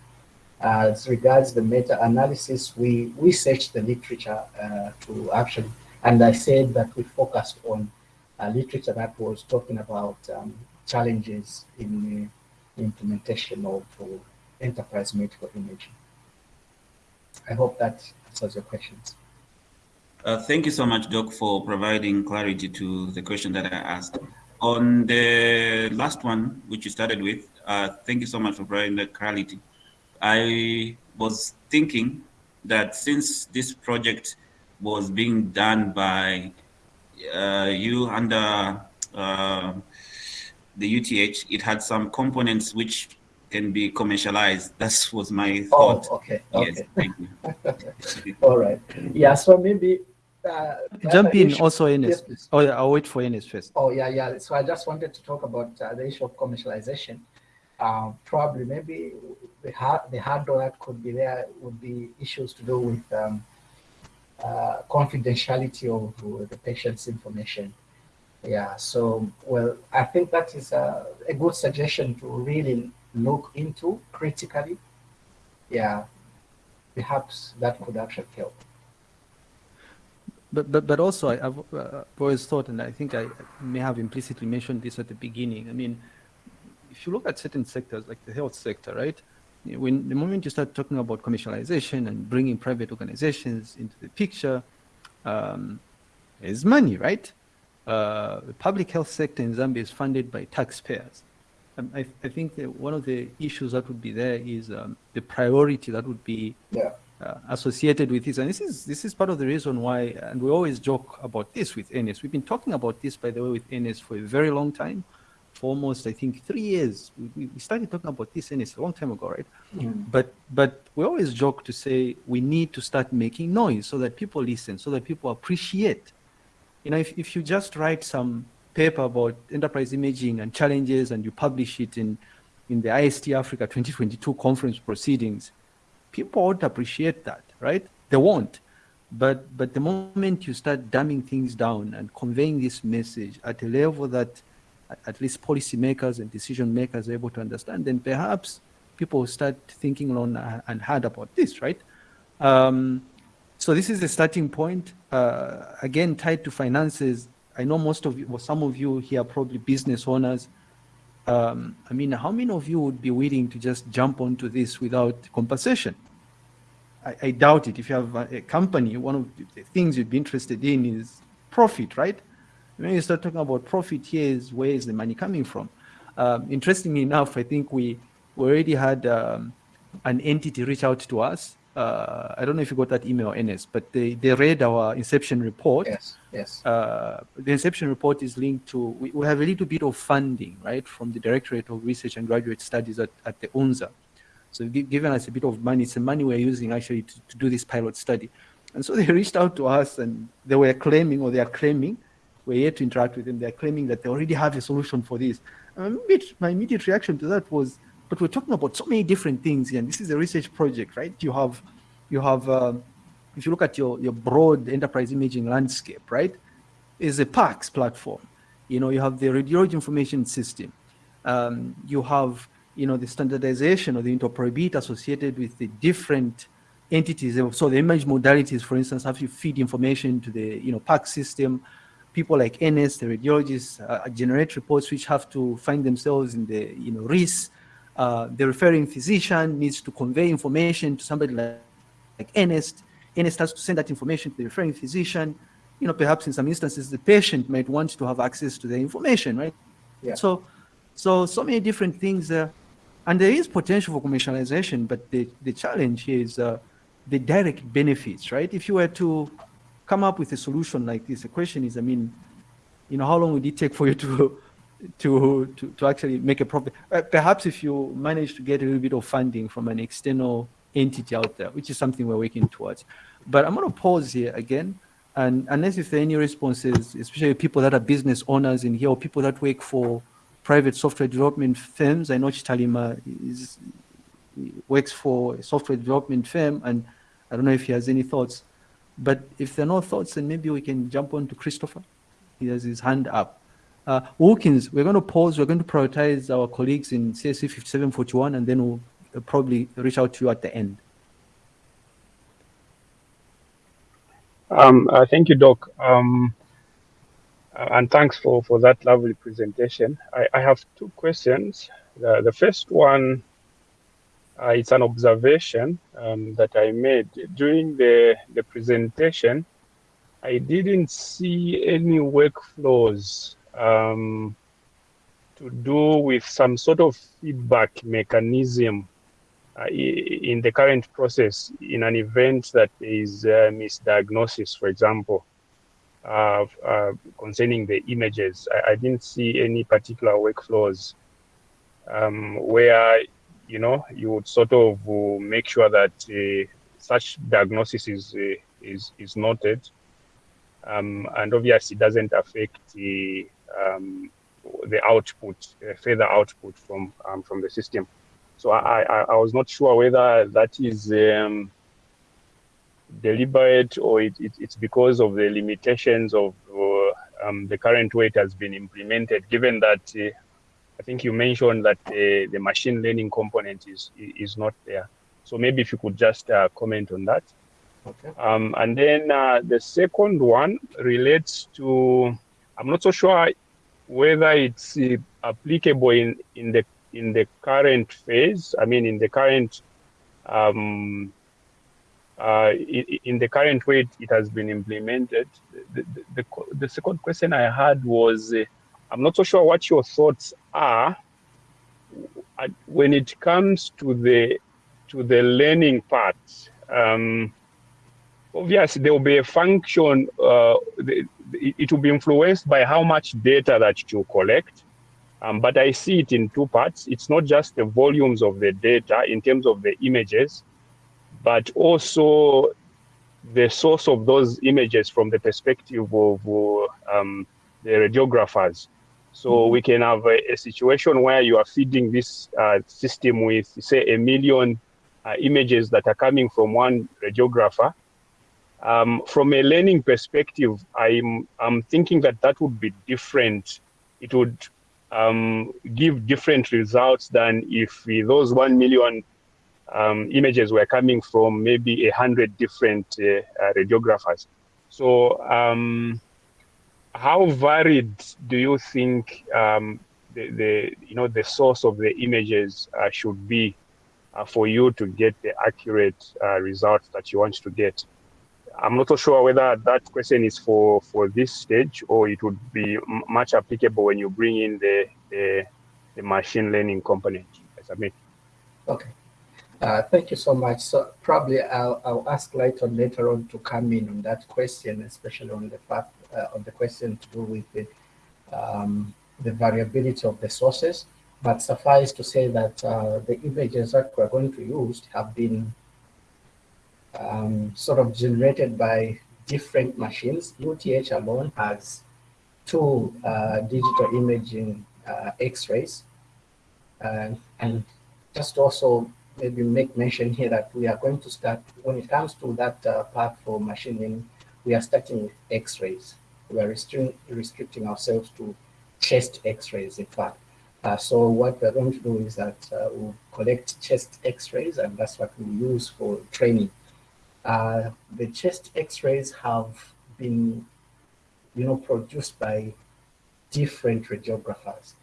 As regards the meta-analysis, we, we searched the literature uh, to actually, and I said that we focused on uh, literature that was talking about um, challenges in the implementation of uh, enterprise medical imaging. I hope that answers your questions. Uh, thank you so much, Doc, for providing clarity to the question that I asked. On the last one, which you started with, uh, thank you so much for providing the clarity. I was thinking that since this project was being done by uh, you under uh, the UTH, it had some components which can be commercialized. That was my oh, thought. Oh, okay. Yes, okay. thank you. All right. Yeah, so maybe uh, jump in issue. also in yes, oh yeah i'll wait for Ines first oh yeah yeah so i just wanted to talk about uh, the issue of commercialization um, probably maybe the hard the hurdle that could be there would be issues to do with um, uh, confidentiality of the patient's information. Yeah, so well, I think that is a, a good suggestion to really look into critically. Yeah, perhaps that could actually help. But, but, but also I, have uh, always thought, and I think I may have implicitly mentioned this at the beginning. I mean, if you look at certain sectors like the health sector, right? when the moment you start talking about commercialization and bringing private organizations into the picture, um, is money, right? Uh, the public health sector in Zambia is funded by taxpayers. Um, I, I, think that one of the issues that would be there is um, the priority that would be yeah. uh, associated with this. And this is this is part of the reason why, and we always joke about this with NS. We've been talking about this, by the way, with NS for a very long time, almost I think three years. We, we started talking about this NS a long time ago, right? Mm. But but we always joke to say we need to start making noise so that people listen, so that people appreciate you know, if, if you just write some paper about enterprise imaging and challenges and you publish it in, in the IST Africa 2022 conference proceedings, people won't appreciate that, right? They won't. But, but the moment you start dumbing things down and conveying this message at a level that at least policymakers and decision makers are able to understand, then perhaps people start thinking long and hard about this, right? Um, so this is the starting point. Uh, again, tied to finances. I know most of you, well, some of you here are probably business owners. Um, I mean, how many of you would be willing to just jump onto this without compensation? I, I doubt it. If you have a, a, company, one of the things you'd be interested in is profit, right? When you start talking about profit, here is where is the money coming from? Um, interestingly enough, I think we, we already had um, an entity reach out to us uh, I don't know if you got that email, NS, but they, they read our Inception report. Yes, yes. Uh, the Inception report is linked to, we, we, have a little bit of funding, right, from the Directorate of Research and Graduate Studies at, at the UNZA. So given us a bit of money, it's the money we're using actually to, to do this pilot study. And so they reached out to us and they were claiming, or they are claiming, we're here to interact with them, they're claiming that they already have a solution for this. My immediate reaction to that was, but we're talking about so many different things here, and this is a research project, right? You have, you have, um, if you look at your your broad enterprise imaging landscape, right, is a PACS platform. You know, you have the radiology information system. Um, you have, you know, the standardization or the interoperability associated with the different entities. So the image modalities, for instance, have to feed information to the, you know, PACS system. People like NS, the radiologists, uh, generate reports which have to find themselves in the, you know, RIS uh, the referring physician needs to convey information to somebody like, like NS. NS has to send that information to the referring physician. You know, perhaps in some instances, the patient might want to have access to the information, right? Yeah. So, so, so many different things there. And there is potential for commercialization, but the, the challenge is uh, the direct benefits, right? If you were to come up with a solution like this, the question is, I mean, you know, how long would it take for you to to, to, to actually make a profit. Uh, perhaps if you manage to get a little bit of funding from an external entity out there, which is something we're working towards. But I'm going to pause here again. And unless if there are any responses, especially people that are business owners in here or people that work for private software development firms, I know Chitalima is, works for a software development firm, and I don't know if he has any thoughts. But if there are no thoughts, then maybe we can jump on to Christopher. He has his hand up. Uh, Wilkins, we're going to pause. We're going to prioritize our colleagues in CSC 5741, and then we'll uh, probably reach out to you at the end. Um, uh, thank you, Doc. Um, uh, and thanks for, for that lovely presentation. I, I have two questions. The, the first one, uh, it's an observation um, that I made during the, the presentation. I didn't see any workflows um, to do with some sort of feedback mechanism uh, in the current process in an event that is a misdiagnosis, for example, uh, uh, concerning the images. I, I, didn't see any particular workflows um, where, you know, you would sort of uh, make sure that uh, such diagnosis is, uh, is, is noted. Um, and obviously it doesn't affect the um, the output, uh, further output from um, from the system. So I, I, I, was not sure whether that is um, deliberate or it, it, it's because of the limitations of uh, um, the current way it has been implemented, given that uh, I think you mentioned that the machine learning component is, is not there. So maybe if you could just uh, comment on that. Okay. Um, and then uh, the second one relates to I'm not so sure whether it's uh, applicable in, in the in the current phase, I mean, in the current, um, uh, in, the current way it has been implemented, the, the, the, the second question I had was, uh, I'm not so sure what your thoughts are when it comes to the to the learning part. Um, obviously, there will be a function. Uh, it will be influenced by how much data that you collect. Um, but I see it in two parts. It's not just the volumes of the data in terms of the images, but also the source of those images from the perspective of um, the radiographers. So we can have a, a, situation where you are feeding this uh, system with, say, a million uh, images that are coming from one radiographer. Um, from a learning perspective, I'm, I'm thinking that that would be different. It would um, give different results than if those 1 million um, images were coming from maybe a hundred different uh, uh, radiographers. So um, how varied do you think um, the, the, you know, the source of the images uh, should be uh, for you to get the accurate uh, results that you want to get? I'm not so sure whether that question is for, for this stage or it would be much applicable when you bring in the, the, the machine learning component. Okay. Uh, thank you so much. So probably I'll, I'll ask Lighton later on to come in on that question, especially on the fact, uh, on the question to do with the, um, the variability of the sources. But suffice to say that uh, the images that we're going to use have been um, sort of generated by different machines. UTH alone has two uh, digital imaging X-rays. Uh, and just also maybe make mention here that we are going to start, when it comes to that uh, part for machining we are starting with X-rays. We are restricting, ourselves to chest X-rays, in fact. Uh, so what we're going to do is that uh, we'll collect chest X-rays, and that's what we use for training. Uh, the chest X-rays have been, you know, produced by different radiographers.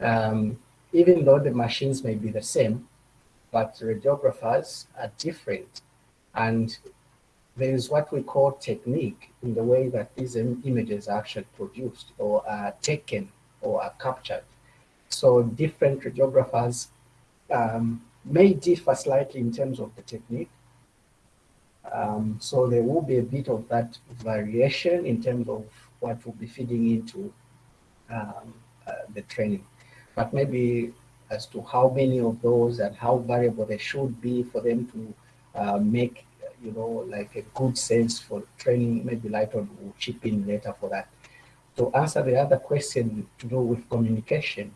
Um, even though the machines may be the same, but radiographers are different. And there is what we call technique in the way that these images are actually produced or are taken or are captured. So different radiographers um, may differ slightly in terms of the technique. Um, so there will be a bit of that variation in terms of what will be feeding into um, uh, the training. But maybe as to how many of those and how variable they should be for them to uh, make, you know, like a good sense for training, maybe Lighton will chip in later for that. To answer the other question to do with communication.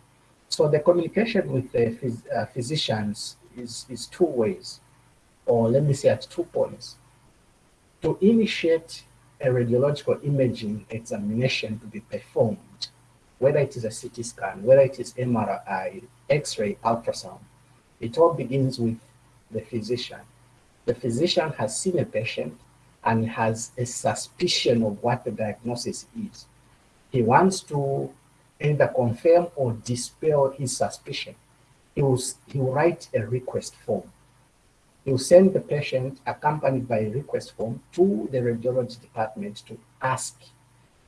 So the communication with the phys uh, physicians is, is two ways, or let me say at two points. To initiate a radiological imaging examination to be performed, whether it is a CT scan, whether it is MRI, X-ray, ultrasound, it all begins with the physician. The physician has seen a patient and has a suspicion of what the diagnosis is. He wants to either confirm or dispel his suspicion. He will, he will write a request form. He will send the patient accompanied by a request form to the radiology department to ask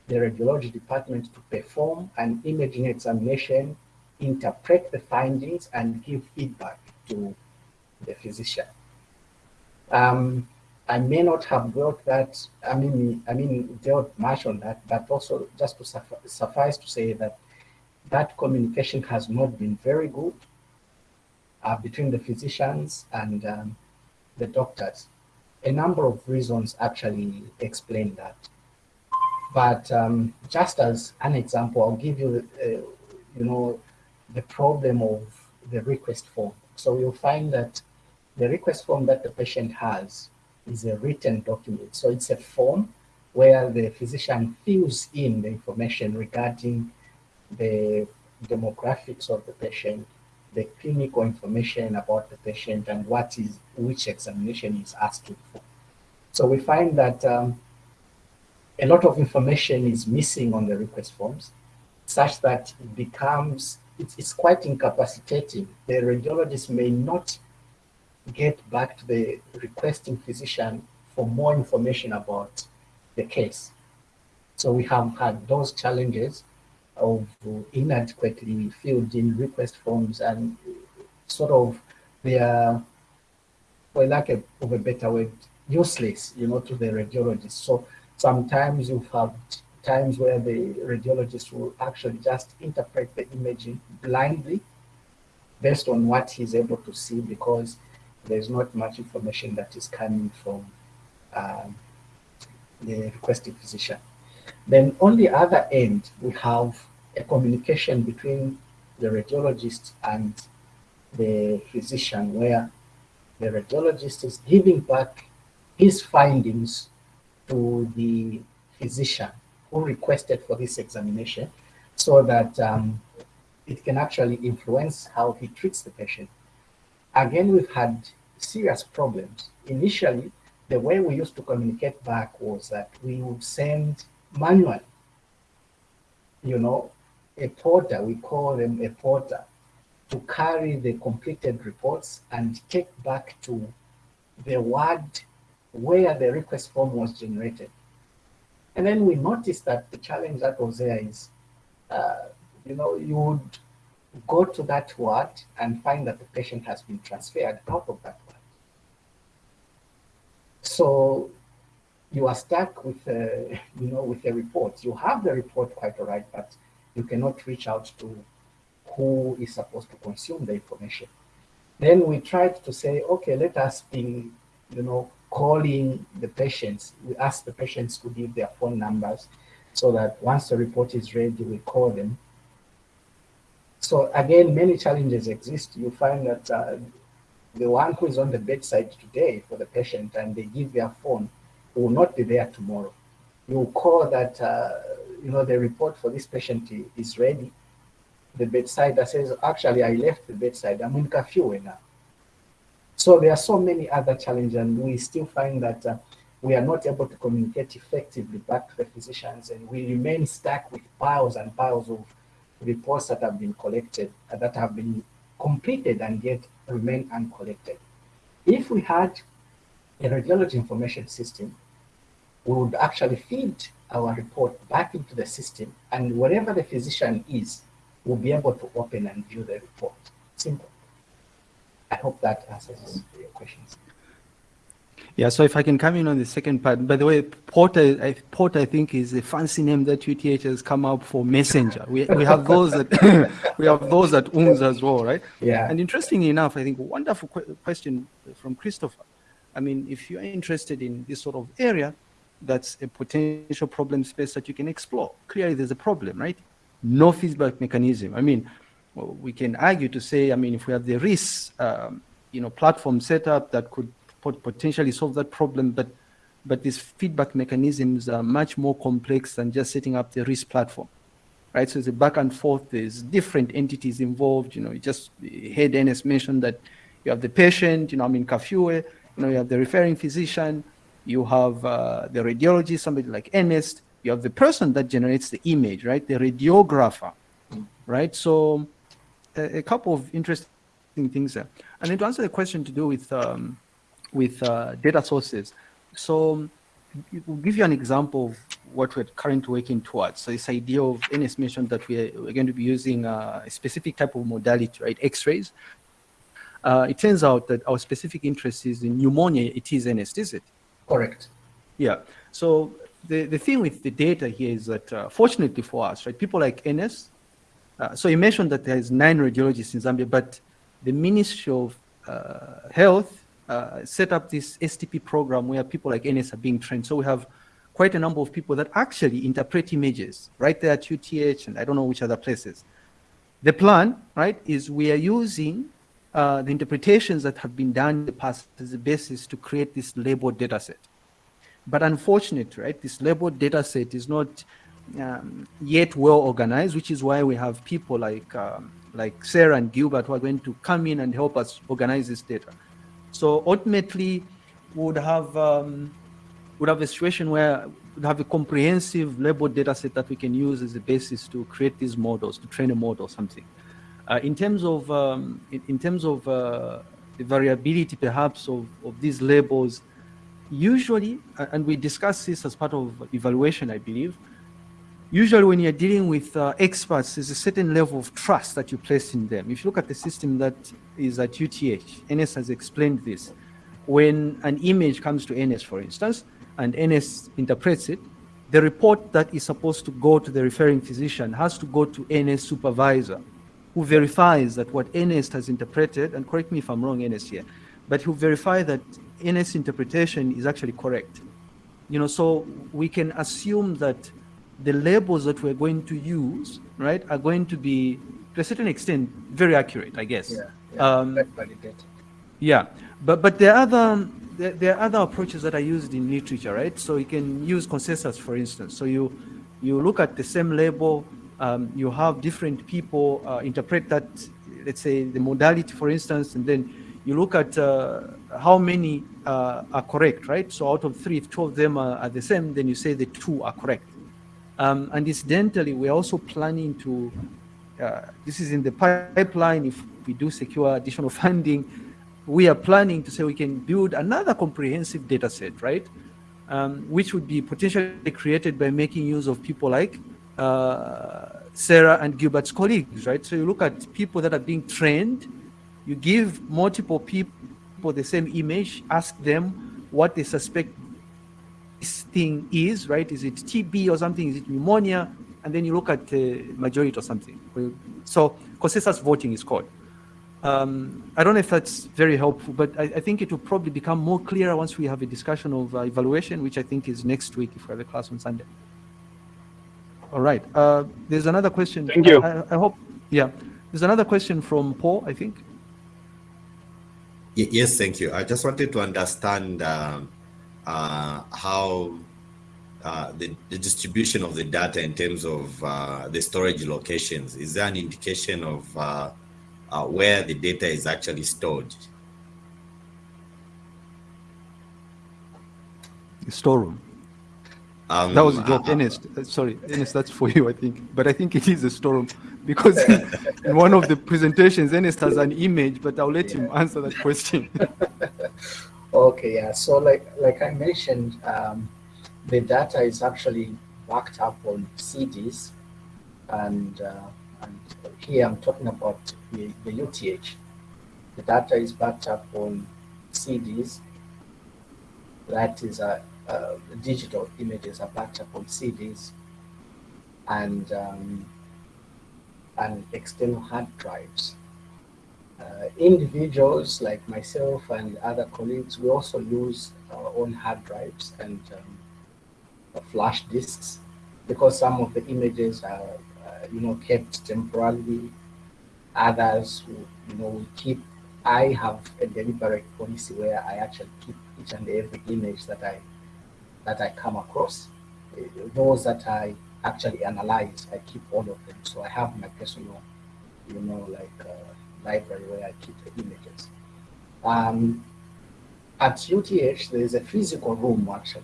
the radiology department to perform an imaging examination, interpret the findings, and give feedback to the physician. Um, I may not have dealt that, I mean, I mean, dealt much on that, but also just to suffice to say that that communication has not been very good uh, between the physicians and um, the doctors. A number of reasons actually explain that. But um, just as an example, I'll give you, uh, you know, the problem of the request form. So you'll find that the request form that the patient has is a written document. So it's a form where the physician fills in the information regarding the demographics of the patient, the clinical information about the patient, and what is which examination is asking for. So we find that um, a lot of information is missing on the request forms such that it becomes it's, it's quite incapacitating. The radiologist may not get back to the requesting physician for more information about the case. So we have had those challenges of inadequately filled in request forms and sort of they are, for lack of a better word, useless, you know, to the radiologist. So sometimes you have times where the radiologist will actually just interpret the imaging blindly based on what he's able to see because there's not much information that is coming from um, the requesting physician. Then on the other end, we have a communication between the radiologist and the physician where the radiologist is giving back his findings to the physician who requested for this examination so that um, it can actually influence how he treats the patient. Again, we've had serious problems. Initially, the way we used to communicate back was that we would send manually, you know, a porter, we call them a porter, to carry the completed reports and take back to the ward where the request form was generated. And then we noticed that the challenge that was there is, uh, you know, you would go to that ward and find that the patient has been transferred out of that ward. So you are stuck with, uh, a, you know, with a report. You have the report quite all right, but you cannot reach out to who is supposed to consume the information. Then we tried to say, okay, let us be, you know, calling the patients. We ask the patients to give their phone numbers so that once the report is ready, we call them. So again, many challenges exist. You find that uh, the one who is on the bedside today for the patient and they give their phone will not be there tomorrow. You call that, uh, you know, the report for this patient is ready. The bedside that says, actually, I left the bedside. I'm in Kafue now. So there are so many other challenges, and we still find that uh, we are not able to communicate effectively back to the physicians, and we remain stuck with piles and piles of reports that have been collected, uh, that have been completed and yet remain uncollected. If we had a radiology information system, we would actually feed our report back into the system, and wherever the physician is, will be able to open and view the report. Simple. I hope that answers your questions. Yeah, so if I can come in on the second part, by the way, Porter, I, Porter, I think is a fancy name that UTH has come up for messenger. We, we have those that we have those that UNZA as well, right? Yeah. And interestingly enough, I think wonderful question from Christopher. I mean, if you're interested in this sort of area, that's a potential problem space that you can explore. Clearly, there's a problem, right? No feedback mechanism. I mean, well, we can argue to say, I mean, if we have the RIS, um, you know, platform set up that could potentially solve that problem, but but these feedback mechanisms are much more complex than just setting up the RIS platform, right? So it's a back and forth. There's different entities involved. You know, you just heard Ernest mention that you have the patient. You know, I mean, Kafue. You know, you have the referring physician. You have uh, the radiologist, somebody like Ernest. You have the person that generates the image, right? The radiographer, right? So a, a couple of interesting things there. And then to answer the question to do with um, with uh, data sources, so we'll give you an example of what we're currently working towards. So this idea of Ernest mentioned that we're, we're going to be using uh, a specific type of modality, right? X-rays. Uh, it turns out that our specific interest is in pneumonia. It is Ernest, is it? Correct. Yeah. So the, the thing with the data here is that uh, fortunately for us, right, people like Ernest, uh, so you mentioned that there's nine radiologists in Zambia, but the Ministry of uh, Health uh, set up this STP program where people like Ernest are being trained. So we have quite a number of people that actually interpret images right there at UTH and I don't know which other places. The plan, right, is we are using uh, the interpretations that have been done in the past as a basis to create this labeled data set. But unfortunately, right, this labeled data set is not um, yet well organized, which is why we have people like um, like Sarah and Gilbert who are going to come in and help us organize this data. So ultimately, would have um, would have a situation where we have a comprehensive labeled data set that we can use as a basis to create these models, to train a model or something. Uh, in terms of um, in, in, terms of uh, the variability, perhaps of, of these labels, usually, and we discuss this as part of evaluation, I believe. Usually, when you're dealing with uh, experts, there's a certain level of trust that you place in them. If you look at the system that is at UTH, Ernest has explained this. When an image comes to Ernest, for instance, and Ernest interprets it, the report that is supposed to go to the referring physician has to go to Ernest supervisor, who verifies that what Ernest has interpreted, and correct me if I'm wrong, Ernest here, but who verify that Ernest interpretation is actually correct. You know, so we can assume that the labels that we're going to use, right, are going to be, to a certain extent, very accurate, I guess. Yeah, yeah, um, yeah. but but there are other there, there, are other approaches that are used in literature, right? So you can use consensus, for instance. So you you look at the same label, um, you have different people uh, interpret that, let's say the modality, for instance, and then you look at uh, how many uh, are correct, right? So out of three, if two of them are, are the same, then you say the two are correct. Um, and incidentally, we're also planning to, uh, this is in the pipeline, if we do secure additional funding, we are planning to say we can build another comprehensive data set, right? Um, which would be potentially created by making use of people like uh, Sarah and Gilbert's colleagues, right? So you look at people that are being trained, you give multiple people the same image, ask them what they suspect this thing is, right? Is it TB or something? Is it pneumonia? And then you look at the majority or something. So consensus voting is called. Um, I don't know if that's very helpful, but I, I, think it will probably become more clear once we have a discussion of uh, evaluation, which I think is next week if we have a class on Sunday. All right. Uh, there's another question. Thank you. I, I, hope, yeah. There's another question from Paul, I think. Yes, thank you. I just wanted to understand uh, uh how uh, the, the, distribution of the data in terms of uh, the storage locations. Is there an indication of uh, where the data is actually stored. Storeroom. Um, that was a joke, uh, Ernest. Uh, sorry, Ernest, that's for you, I think. But I think it is a storeroom because in one of the presentations, Ernest has an image, but I'll let yeah. him answer that question. okay, yeah. So like like I mentioned, um, the data is actually backed up on CDs and uh, and here I'm talking about the, the UTH. The data is backed up on CDs. That is a, uh, digital images are backed up on CDs and um, and external hard drives. Uh, individuals like myself and other colleagues, we also use our own hard drives and um, flash disks because some of the images are you know, kept temporarily. Others, you know, we keep. I have a deliberate policy where I actually keep each and every image that I that I come across. Those that I actually analyze, I keep all of them. So I have my personal, you know, like uh, library where I keep the images. Um, at UTH, there is a physical room actually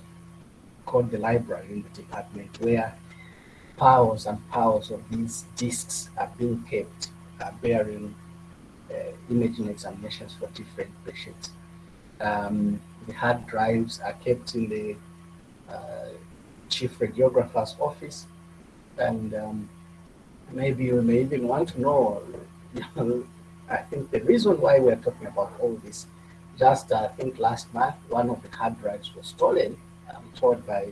called the library in the department where piles and piles of these disks are being kept uh, bearing uh, imaging examinations for different patients. Um, the hard drives are kept in the uh, chief radiographer's office and um, maybe you may even want to know, I think the reason why we're talking about all this, just I think last month, one of the hard drives was stolen, um, told by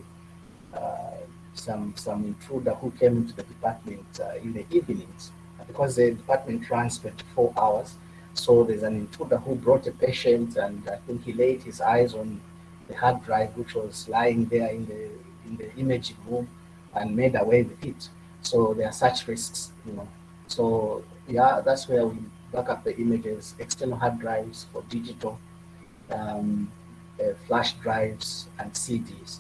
uh, some some intruder who came into the department uh, in the evenings because the department runs 24 hours. So there's an intruder who brought a patient, and I think he laid his eyes on the hard drive, which was lying there in the in the imaging room, and made away with it. So there are such risks, you know. So yeah, that's where we back up the images, external hard drives for digital, um, uh, flash drives, and CDs.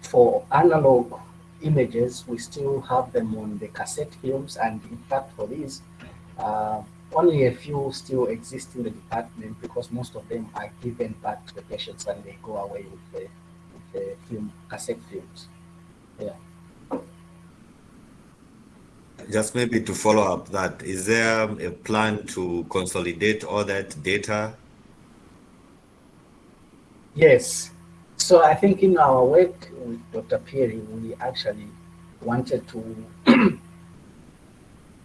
For analog images, we still have them on the cassette films. And in fact, for these, uh, only a few still exist in the department because most of them are given back to the patients and they go away with the, with the film, cassette films. Yeah. Just maybe to follow up that, is there a plan to consolidate all that data? Yes. So I think in our work with Dr. Pieri, we actually wanted to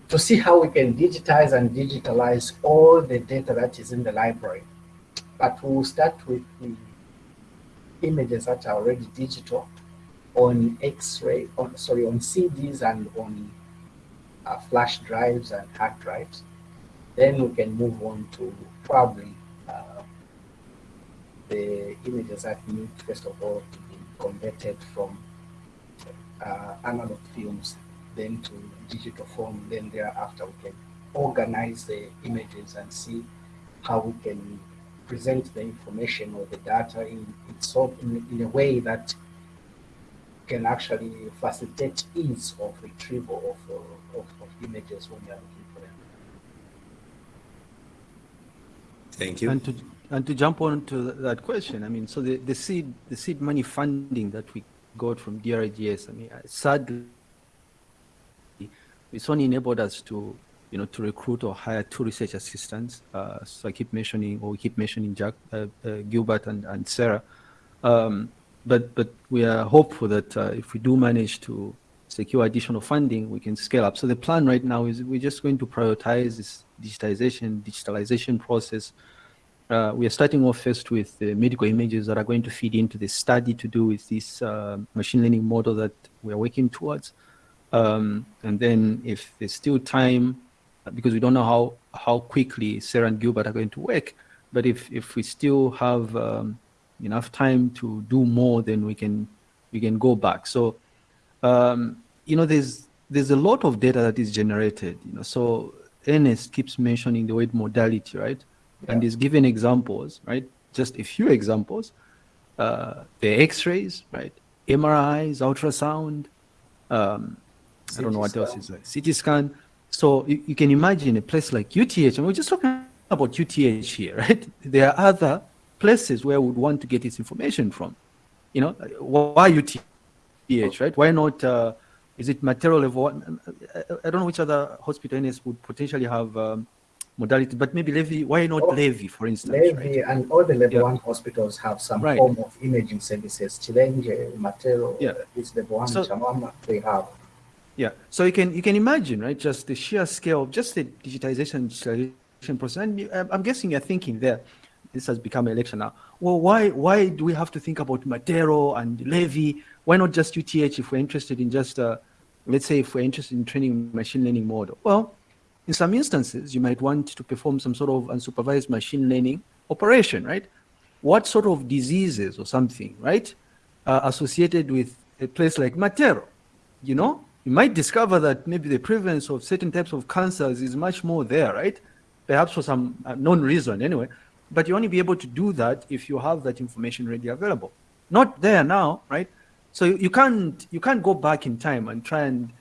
to see how we can digitize and digitalize all the data that is in the library. But we'll start with the images that are already digital on X-ray, on sorry, on CDs and on uh, flash drives and hard drives. Then we can move on to probably uh, the images that need, first of all, to be converted from uh, analog films then to digital form. Then thereafter, we can organize the images and see how we can present the information or the data in, in, in a way that can actually facilitate ease of retrieval of, uh, of, of images when you're looking for them. Thank you. And to, and to jump on to that question, I mean, so the, the seed the seed money funding that we got from DRGS, I mean, sadly, it's only enabled us to, you know, to recruit or hire two research assistants. Uh, so I keep mentioning, or we keep mentioning Jack, uh, uh, Gilbert and, and Sarah. Um, but but we are hopeful that uh, if we do manage to secure additional funding, we can scale up. So the plan right now is we're just going to prioritize this digitization, digitalization process. Uh, we are starting off first with the medical images that are going to feed into the study to do with this uh, machine learning model that we are working towards. Um, and then if there's still time, because we don't know how, how quickly Sarah and Gilbert are going to work, but if, if we still have um, enough time to do more, then we can we can go back. So, um, you know, there's there's a lot of data that is generated. You know, so Ernest keeps mentioning the word modality, right? Yeah. And he's given examples, right? Just a few examples. Uh, the X-rays, right? MRIs, ultrasound. Um, I don't know what else is there. CT scan. So you, you, can imagine a place like UTH, and we're just talking about UTH here, right? There are other places where we would want to get this information from. You know, why UTH, right? Why not, uh, is it Matero level one? I don't know which other hospital Ernest would potentially have um, modality, but maybe Levy, why not oh, Levy, for instance? Levy right? and all the level yeah. one hospitals have some right. form of imaging services. Chilenje, Matero, yeah. is level one, so, Chawama, they have. Yeah, so you can you can imagine, right? Just the sheer scale of just the digitization, digitalization process. And I'm guessing you're thinking there this has become an election now. Well, why why do we have to think about Matero and Levy? Why not just UTH if we're interested in just, uh, let's say, if we're interested in training machine learning model? Well, in some instances, you might want to perform some sort of unsupervised machine learning operation, right? What sort of diseases or something, right, are associated with a place like Matero? You know, you might discover that maybe the prevalence of certain types of cancers is much more there, right? Perhaps for some known reason anyway. But you only be able to do that if you have that information ready available. Not there now, right? So you, can't you can't go back in time and try and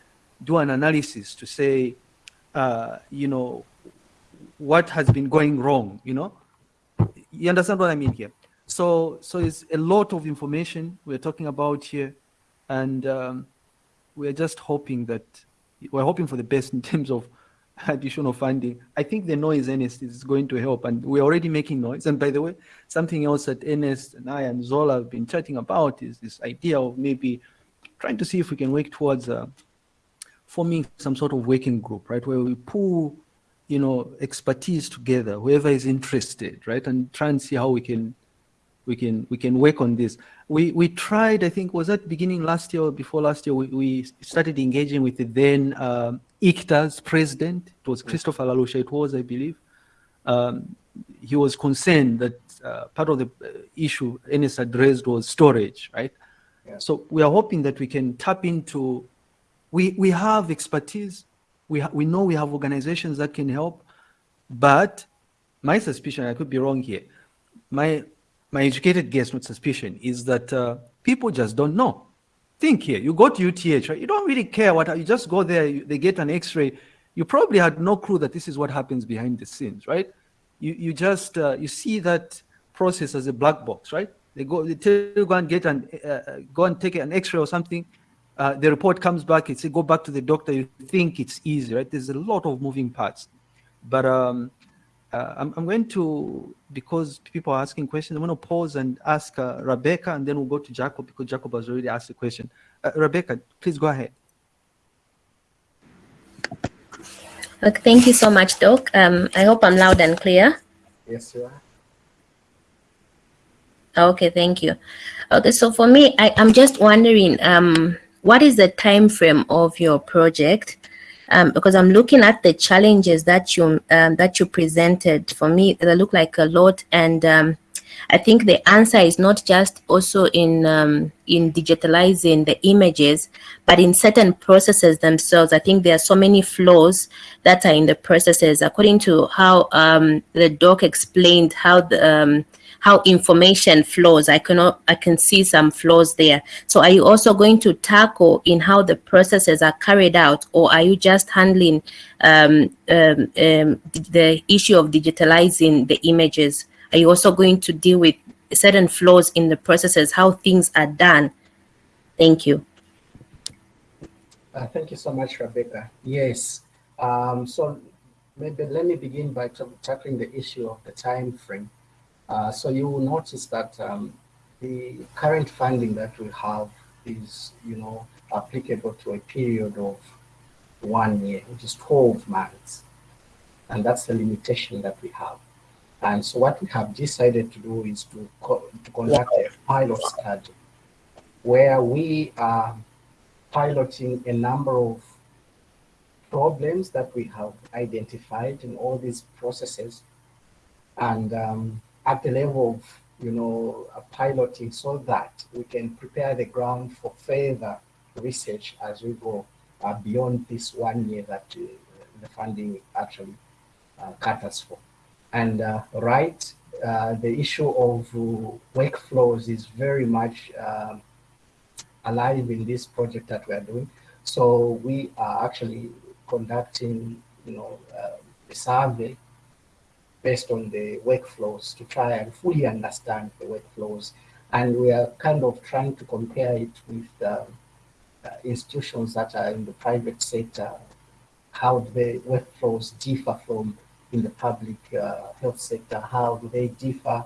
do an analysis to say, uh, you know, what has been going wrong. You know, you understand what I mean here. So so it's a lot of information we're talking about here, and um, we're just hoping that we're hoping for the best in terms of additional funding. I think the noise Ernest is going to help and we're already making noise. And by the way, something else that Ernest and I and Zola have been chatting about is this idea of maybe trying to see if we can work towards uh, forming some sort of working group, right? Where we pull, you know, expertise together, whoever is interested, right? And try and see how we can we can we can work on this. We we tried, I think, was that beginning last year or before last year, we, we started engaging with the then um, ICTA's president. It was Christopher Lalusha, it was, I believe. Um, he was concerned that uh, part of the uh, issue Ernest addressed was storage, right? Yeah. So we are hoping that we can tap into, we, we have expertise, we, ha we know we have organizations that can help, but my suspicion, I could be wrong here, my, my educated guess, not suspicion, is that uh, people just don't know think here, you go to UTH, right? You don't really care what, you just go there, you, they get an x-ray. You probably had no clue that this is what happens behind the scenes, right? You, you just, uh, you see that process as a black box, right? They go, they tell you go and get an, uh, uh go and take an x-ray or something. uh, the report comes back, it says go back to the doctor, you think it's easy, right? There's a lot of moving parts. But um, uh, I'm, I'm, going to, because people are asking questions, I'm going to pause and ask uh, Rebecca, and then we'll go to Jacob because Jacob has already asked a question. Uh, Rebecca, please go ahead. Okay, thank you so much, Doc. Um, I hope I'm loud and clear. Yes, you are. Okay, thank you. Okay, so for me, I, am just wondering, um, what is the time frame of your project? Um, because I'm looking at the challenges that you um, that you presented. For me, they look like a lot, and um, I think the answer is not just also in um, in digitalizing the images, but in certain processes themselves. I think there are so many flaws that are in the processes. According to how um, the doc explained how the um, how information flows. I cannot, I can see some flaws there. So are you also going to tackle in how the processes are carried out, or are you just handling um, um, um, the issue of digitalizing the images? Are you also going to deal with certain flaws in the processes, how things are done? Thank you. Uh, thank you so much, Rebecca. Yes. Um, so maybe let me begin by tackling the issue of the time frame. Uh, so you will notice that um, the current funding that we have is, you know, applicable to a period of one year, which is 12 months. And that's the limitation that we have. And so what we have decided to do is to, co to conduct a pilot study where we are piloting a number of problems that we have identified in all these processes and um, at the level of, you know, piloting so that we can prepare the ground for further research as we go uh, beyond this one year that uh, the funding actually uh, caters for. And uh, right, uh, the issue of uh, workflows is very much um, alive in this project that we are doing. So we are actually conducting, you know, a survey based on the workflows to try and fully understand the workflows. And we are kind of trying to compare it with uh, uh, institutions that are in the private sector, how do the workflows differ from in the public uh, health sector, how do they differ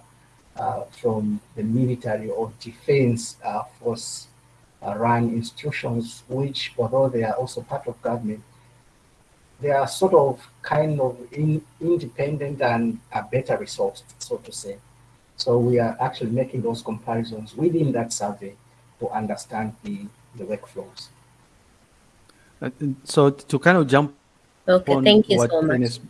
uh, from the military or defense uh, force uh, run institutions, which although they are also part of government, they are sort of kind of in, independent and a better resourced, so to say. So we are actually making those comparisons within that survey to understand the, the workflows. Uh, so to kind of jump okay, thank you so much. Ernest,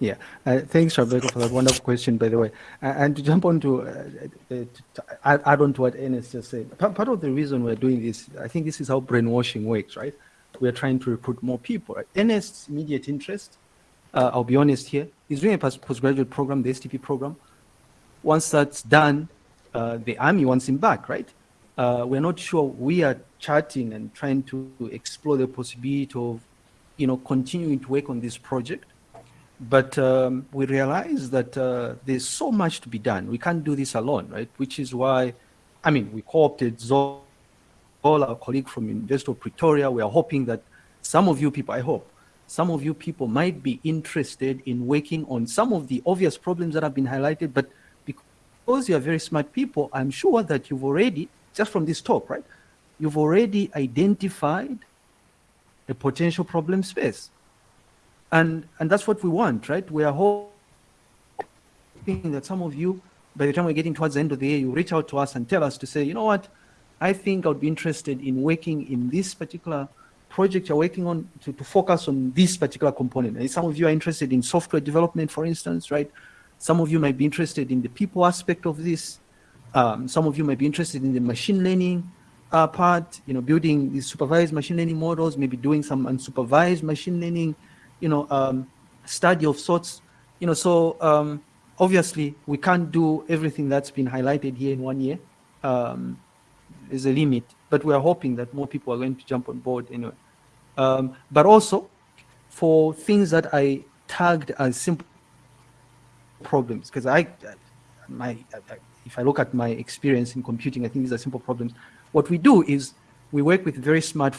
yeah, uh, thanks, Rebecca, for that wonderful question, by the way. Uh, and to jump on to, uh, to, to add on to what Ernest just said, part of the reason we're doing this, I think this is how brainwashing works, right? We are trying to recruit more people. Right? Ernest's immediate interest, uh, I'll be honest here, is doing a postgraduate program, the STP program. Once that's done, uh, the army wants him back, right? Uh, we're not sure. We are chatting and trying to explore the possibility of, you know, continuing to work on this project. But um, we realize that uh, there's so much to be done. We can't do this alone, right? Which is why, I mean, we co-opted Zola all our colleagues from University of Pretoria. We are hoping that some of you people, I hope, some of you people might be interested in working on some of the obvious problems that have been highlighted, but because you are very smart people, I'm sure that you've already, just from this talk, right, you've already identified a potential problem space. And, and that's what we want, right? We are hoping that some of you, by the time we're getting towards the end of the year, you reach out to us and tell us to say, you know what, I think I would be interested in working in this particular project you're working on to, to focus on this particular component. And some of you are interested in software development, for instance, right? Some of you might be interested in the people aspect of this. Um, some of you might be interested in the machine learning uh, part, you know, building these supervised machine learning models, maybe doing some unsupervised machine learning, you know, um, study of sorts. You know, so um, obviously we can't do everything that's been highlighted here in one year. Um, is a limit, but we are hoping that more people are going to jump on board anyway. Um, but also for things that I tagged as simple problems, because I, my, if I look at my experience in computing, I think these are simple problems. What we do is we work with very smart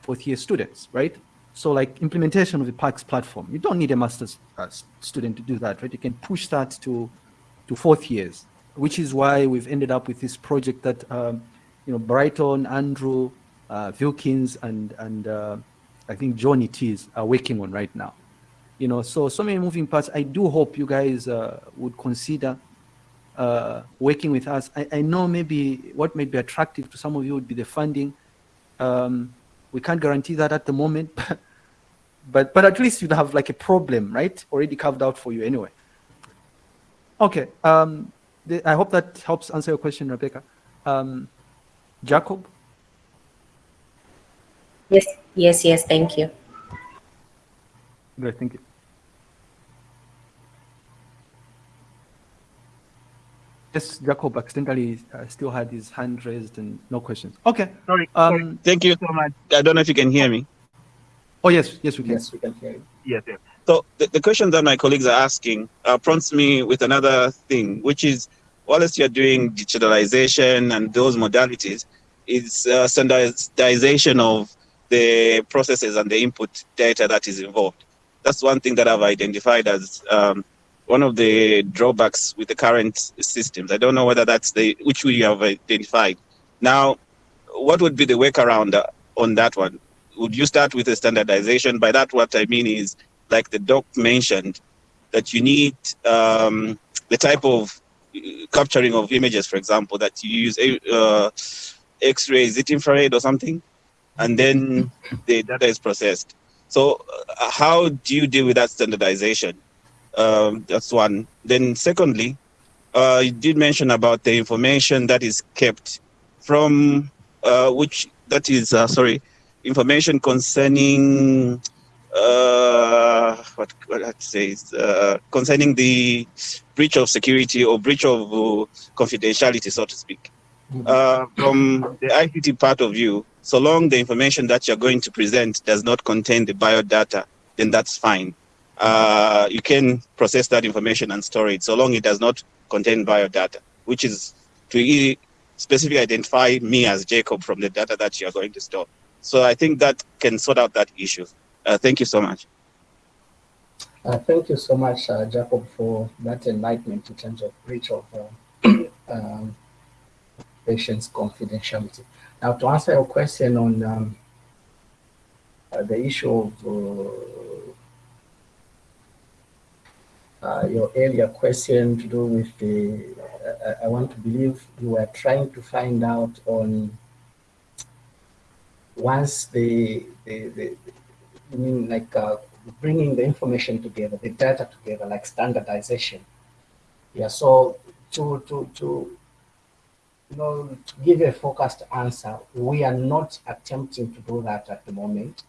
fourth year students, right? So like implementation of the PACS platform, you don't need a master's uh, student to do that, right? You can push that to, to fourth years, which is why we've ended up with this project that, um, you know, Brighton, Andrew, uh, Wilkins, and, and uh, I think Johnny Tees are working on right now. You know, so, so many moving parts. I do hope you guys uh, would consider uh, working with us. I, I, know maybe what may be attractive to some of you would be the funding. Um, we can't guarantee that at the moment, but, but, but at least you'd have like a problem, right? Already carved out for you anyway. Okay, um, I hope that helps answer your question, Rebecca. Um, Jacob? Yes, yes, yes, thank you. Great, thank you. Yes, Jacob accidentally uh, still had his hand raised and no questions. Okay. Sorry. Um, sorry. Thank you so much. I don't know if you can hear me. Oh, yes. Yes, we can. Yes, we can hear you. Yes, yes. So the, the question that my colleagues are asking uh, prompts me with another thing, which is, whilst you're doing digitalization and those modalities, is uh, standardization of the processes and the input data that is involved. That's one thing that I've identified as um, one of the drawbacks with the current systems. I don't know whether that's the which we have identified. Now, what would be the workaround on that one? Would you start with a standardization? By that, what I mean is, like the doc mentioned, that you need um, the type of capturing of images, for example, that you use uh, X-ray, is it infrared or something? And then the data is processed. So uh, how do you deal with that standardization? Um, that's one. Then secondly, uh, you did mention about the information that is kept from uh, which that is uh, sorry, information concerning uh, what what I say uh, concerning the breach of security or breach of uh, confidentiality, so to speak. Uh, from the ICT part of view, so long the information that you're going to present does not contain the biodata, then that's fine uh, you can process that information and store it so long it does not contain biodata, which is to specifically identify me as Jacob from the data that you are going to store. So I think that can sort out that issue. Uh, thank you so much. Uh, thank you so much, uh, Jacob, for that enlightenment in terms of breach of uh, um, patient's confidentiality. Now, to answer your question on um, uh, the issue of uh, your earlier question to do with the, uh, I want to believe you were trying to find out on once the, the, the I mean like uh, bringing the information together, the data together, like standardization. Yeah, so to, to, to, you know, to give a focused answer, we are not attempting to do that at the moment.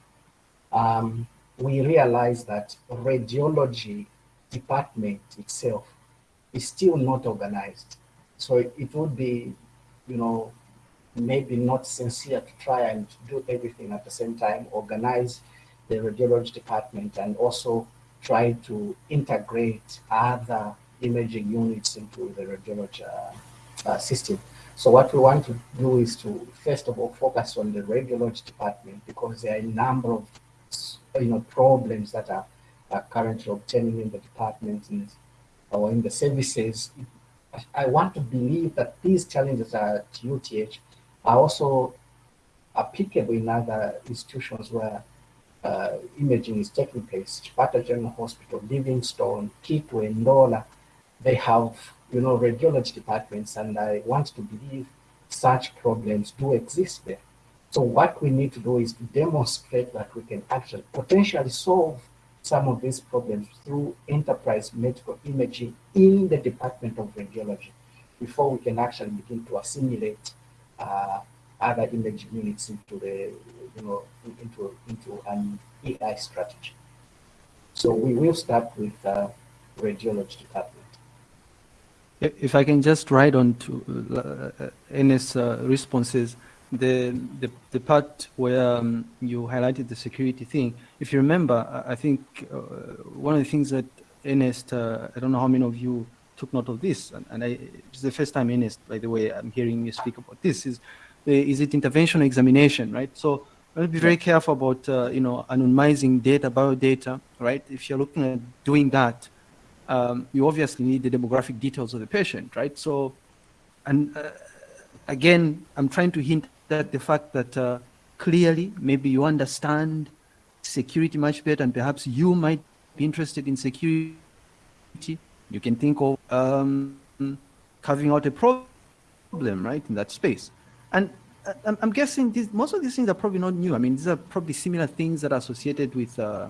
Um, we realize that radiology department itself is still not organized. So it would be, you know, maybe not sincere to try and do everything at the same time, organize the radiology department and also try to integrate other imaging units into the radiology uh, uh, system. So what we want to do is to, first of all, focus on the radiology department because there are a number of, you know, problems that are are currently obtaining in the department or in the services. I want to believe that these challenges at UTH are also applicable in other institutions where uh, imaging is taking place. Chipata General Hospital, Livingstone, Kitwe, Ndola, they have, you know, radiology departments, and I want to believe such problems do exist there. So what we need to do is to demonstrate that we can actually potentially solve some of these problems through enterprise medical imaging in the Department of Radiology before we can actually begin to assimilate uh, other imaging units into the, you know, into, into an AI strategy. So we will start with uh, radiology department. If I can just write on to uh, Ernest's uh, responses, the, the, the part where um, you highlighted the security thing, if you remember, I think uh, one of the things that Ernest, uh, I don't know how many of you took note of this, and, and I, it's the first time Ernest, by the way, I'm hearing you speak about this, is is it intervention or examination, right? So let's be very careful about, uh, you know, anonymizing data, biodata, right? If you're looking at doing that, um, you obviously need the demographic details of the patient, right? So, and uh, again, I'm trying to hint at the fact that uh, clearly, maybe you understand security much better, and perhaps you might be interested in security. You can think of um, carving out a problem, right, in that space. And uh, I'm, guessing most of these things are probably not new. I mean, these are probably similar things that are associated with, uh,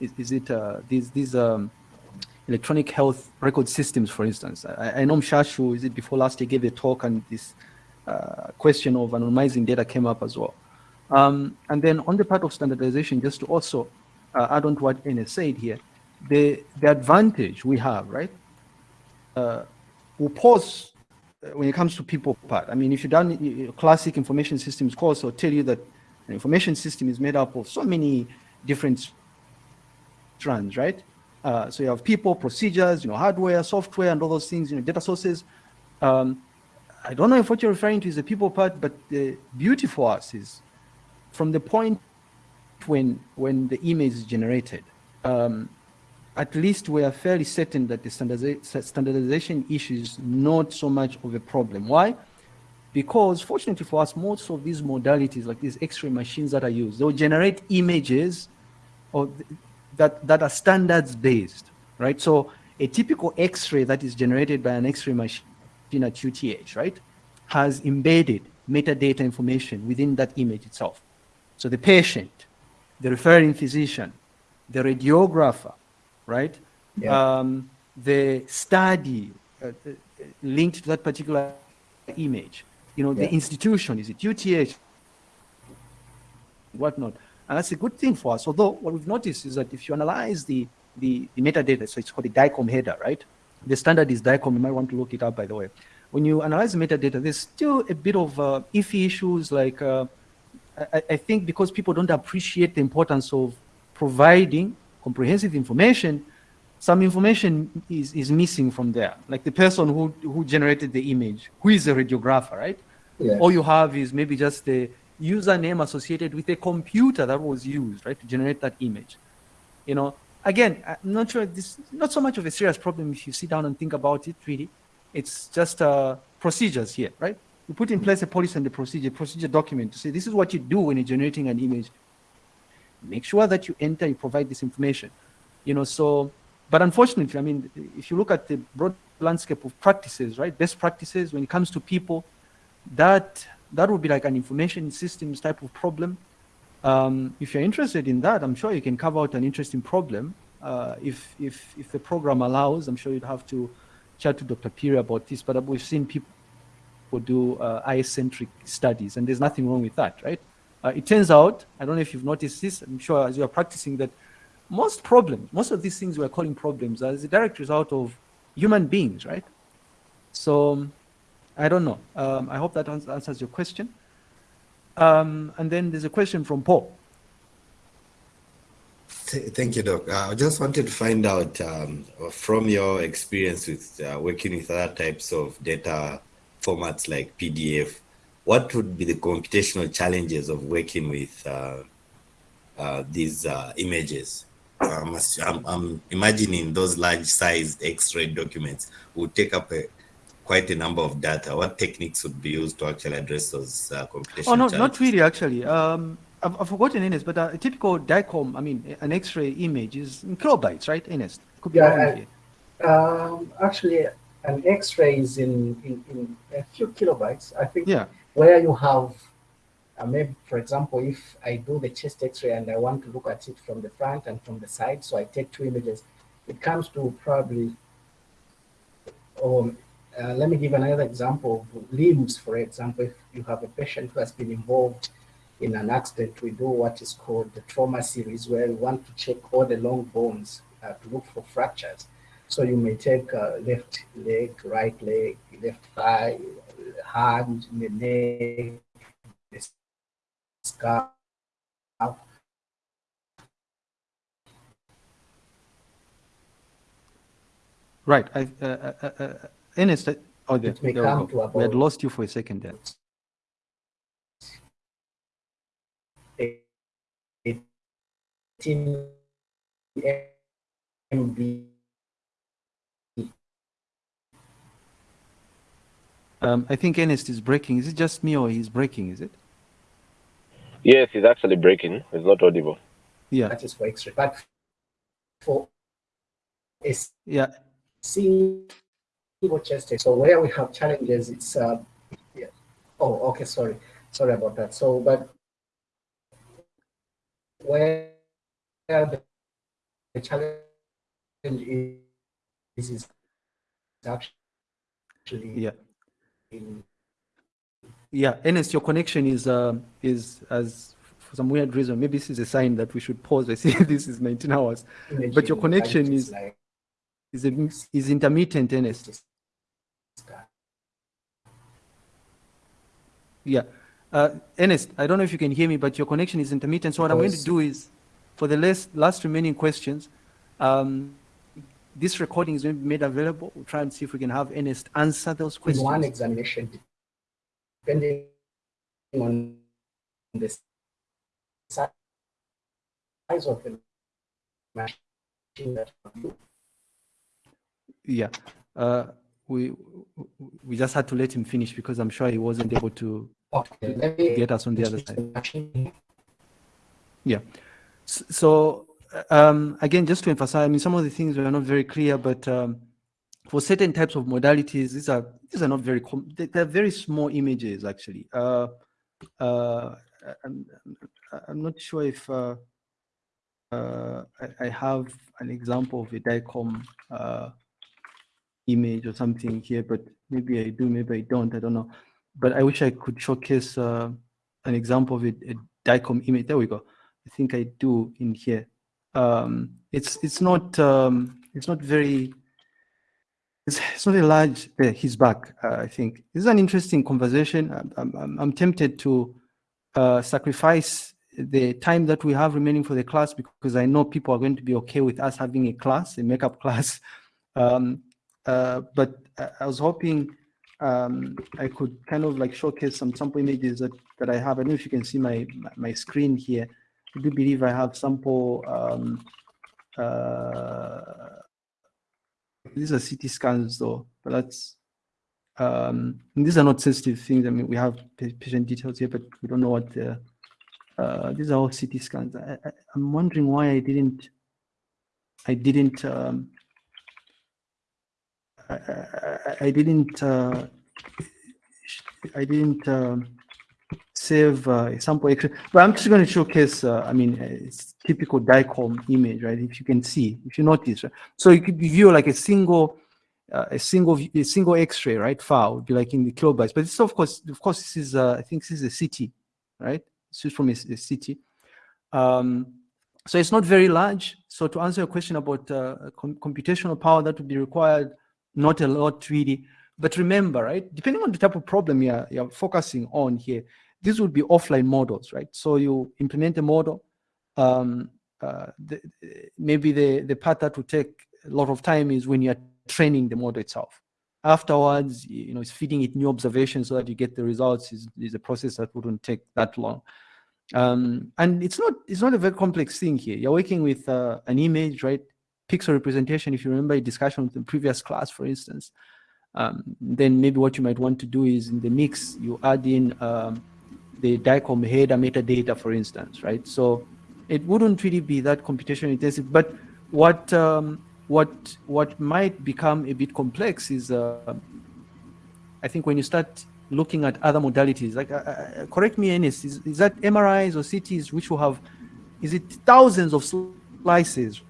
is, is, it uh, these, these um, electronic health record systems, for instance. I, I know Mshashu, is it before last year, gave a talk and this uh, question of anonymizing data came up as well. Um, and then on the part of standardization, just to also uh, add on to what Ernest said here, the, the advantage we have, right? Uh, we'll pause when it comes to people part. I mean, if you've done a classic information systems course, I'll tell you that an information system is made up of so many different strands, right? Uh, so you have people, procedures, you know, hardware, software, and all those things, you know, data sources. Um, I don't know if what you're referring to is the people part, but the beauty for us is from the point when when the image is generated, um, at least we are fairly certain that the standardization issue is not so much of a problem. Why? Because fortunately for us, most of these modalities, like these X-ray machines that are used, they'll generate images or that, that are standards based, right? So a typical X-ray that is generated by an X-ray machine at UTH, right, has embedded metadata information within that image itself. So the patient, the referring physician, the radiographer, right? Yeah. Um, the study uh, uh, linked to that particular image, you know, yeah. the institution, is it UTH, whatnot. And that's a good thing for us. Although what we've noticed is that if you analyze the, the, the metadata, so it's called the DICOM header, right? The standard is DICOM, you might want to look it up, by the way. When you analyze the metadata, there's still a bit of uh, iffy issues like, uh, I, I think because people don't appreciate the importance of providing comprehensive information, some information is, is missing from there. Like the person who, who generated the image, who is a radiographer, right? Yes. All you have is maybe just the username associated with a computer that was used, right, to generate that image. You know, again, I'm not sure this not so much of a serious problem if you sit down and think about it, really. It's just uh, procedures here, right? You put in place a policy and a procedure, procedure document to say this is what you do when you're generating an image make sure that you enter, you provide this information. You know, so, but unfortunately, I mean, if you look at the broad landscape of practices, right, best practices when it comes to people, that that would be like an information systems type of problem. Um, if you're interested in that, I'm sure you can carve out an interesting problem. Uh, if, if, if the program allows, I'm sure you'd have to chat to Dr. Piri about this, but we've seen people do uh, eye-centric studies, and there's nothing wrong with that, right? Uh, it turns out, I don't know if you've noticed this, I'm sure as you are practicing that most problems, most of these things we're calling problems are the direct result of human beings, right? So I don't know. Um, I hope that answers your question. Um, and then there's a question from Paul. Thank you, Doc. Uh, I just wanted to find out um, from your experience with uh, working with other types of data formats like PDF, what would be the computational challenges of working with uh, uh, these uh, images? Um, I'm, I'm, imagining those large sized X-ray documents would take up a, quite a number of data. What techniques would be used to actually address those uh, computational Oh, no, challenges? not really, actually. Um, I've, I've, forgotten Ernest, but a typical DICOM, I mean, an X-ray image is in kilobytes, right, Ernest? Could be yeah, I, um, actually, an X-ray is in, in, in a few kilobytes. I think yeah where you have, maybe, for example, if I do the chest x-ray and I want to look at it from the front and from the side, so I take two images, it comes to probably, um, uh, let me give another example of limbs, for example, if you have a patient who has been involved in an accident, we do what is called the trauma series, where we want to check all the long bones uh, to look for fractures. So you may take uh, left leg, right leg, left thigh, hand, the neck, the. Right. I, uh, uh, uh, oh, there, there we, go. we had lost you for a second there. MB Um, I think Ernest is breaking. Is it just me or he's breaking? Is it? Yes, he's actually breaking. It's not audible. Yeah. That is for X-ray. But for a yeah. single chest so where we have challenges, it's uh, yeah. Oh, okay. Sorry, sorry about that. So, but where the, the challenge is, is actually yeah. Yeah, Ernest, your connection is uh, is as for some weird reason. Maybe this is a sign that we should pause. I see this is 19 hours, but your connection is is a, is intermittent, Ernest. Yeah, uh, Ernest, I don't know if you can hear me, but your connection is intermittent. So what I'm going to do is, for the last last remaining questions, um, this recording is going to be made available. We'll try and see if we can have Ernest answer those questions. In one examination, depending on the size of the machine that you yeah uh, we we just had to let him finish because i'm sure he wasn't able to, okay. to get us on the other side yeah so um, again, just to emphasize, I mean, some of the things were not very clear, but um, for certain types of modalities, these are these are not very they're very small images actually. Uh, uh, I'm, I'm not sure if uh, uh I, I, have an example of a DICOM uh, image or something here, but maybe I do, maybe I don't, I don't know. But I wish I could showcase uh, an example of a, a DICOM image. There we go. I think I do in here um, it's it's not um, it's not very it's, it's not a large he's back uh, I think. This is an interesting conversation. I'm, I'm, I'm tempted to uh, sacrifice the time that we have remaining for the class because I know people are going to be okay with us having a class a makeup class. Um, uh, but I was hoping um, I could kind of like showcase some sample images that, that I have. I don't know if you can see my my screen here I do believe I have sample, um, uh, these are CT scans though, but that's, um, these are not sensitive things. I mean, we have patient details here, but we don't know what the, uh, these are all CT scans. I, am wondering why I didn't, I didn't, um, I, I, I, didn't, uh, I didn't, um, save uh, sample X-ray. But I'm just going to showcase, uh, I mean, it's typical DICOM image, right? If you can see, if you notice, right? So you could view like a single, uh, a single, a single X-ray, right? File would be like in the kilobytes. But this, of course, of course, this is, uh, I think this is a CT, right? This is from a, a CT. Um, so it's not very large. So to answer your question about uh, com computational power that would be required, not a lot really. But remember, right, depending on the type of problem you're, you're focusing on here, these would be offline models, right? So you implement a model, um, uh, the, maybe the, the part that would take a lot of time is when you're training the model itself. Afterwards, you know, it's feeding it new observations so that you get the results is, is a process that wouldn't take that long. Um, and it's not it's not a very complex thing here. You're working with uh, an image, right? Pixel representation. If you remember a discussion with the previous class, for instance, um, then maybe what you might want to do is in the mix you add in um, the DICOM header metadata, for instance, right? So it wouldn't really be that computation intensive. But what um, what what might become a bit complex is, uh, I think, when you start looking at other modalities. Like, uh, uh correct me, Ernest, is, is that MRIs or CTs which will have, is it thousands of slices,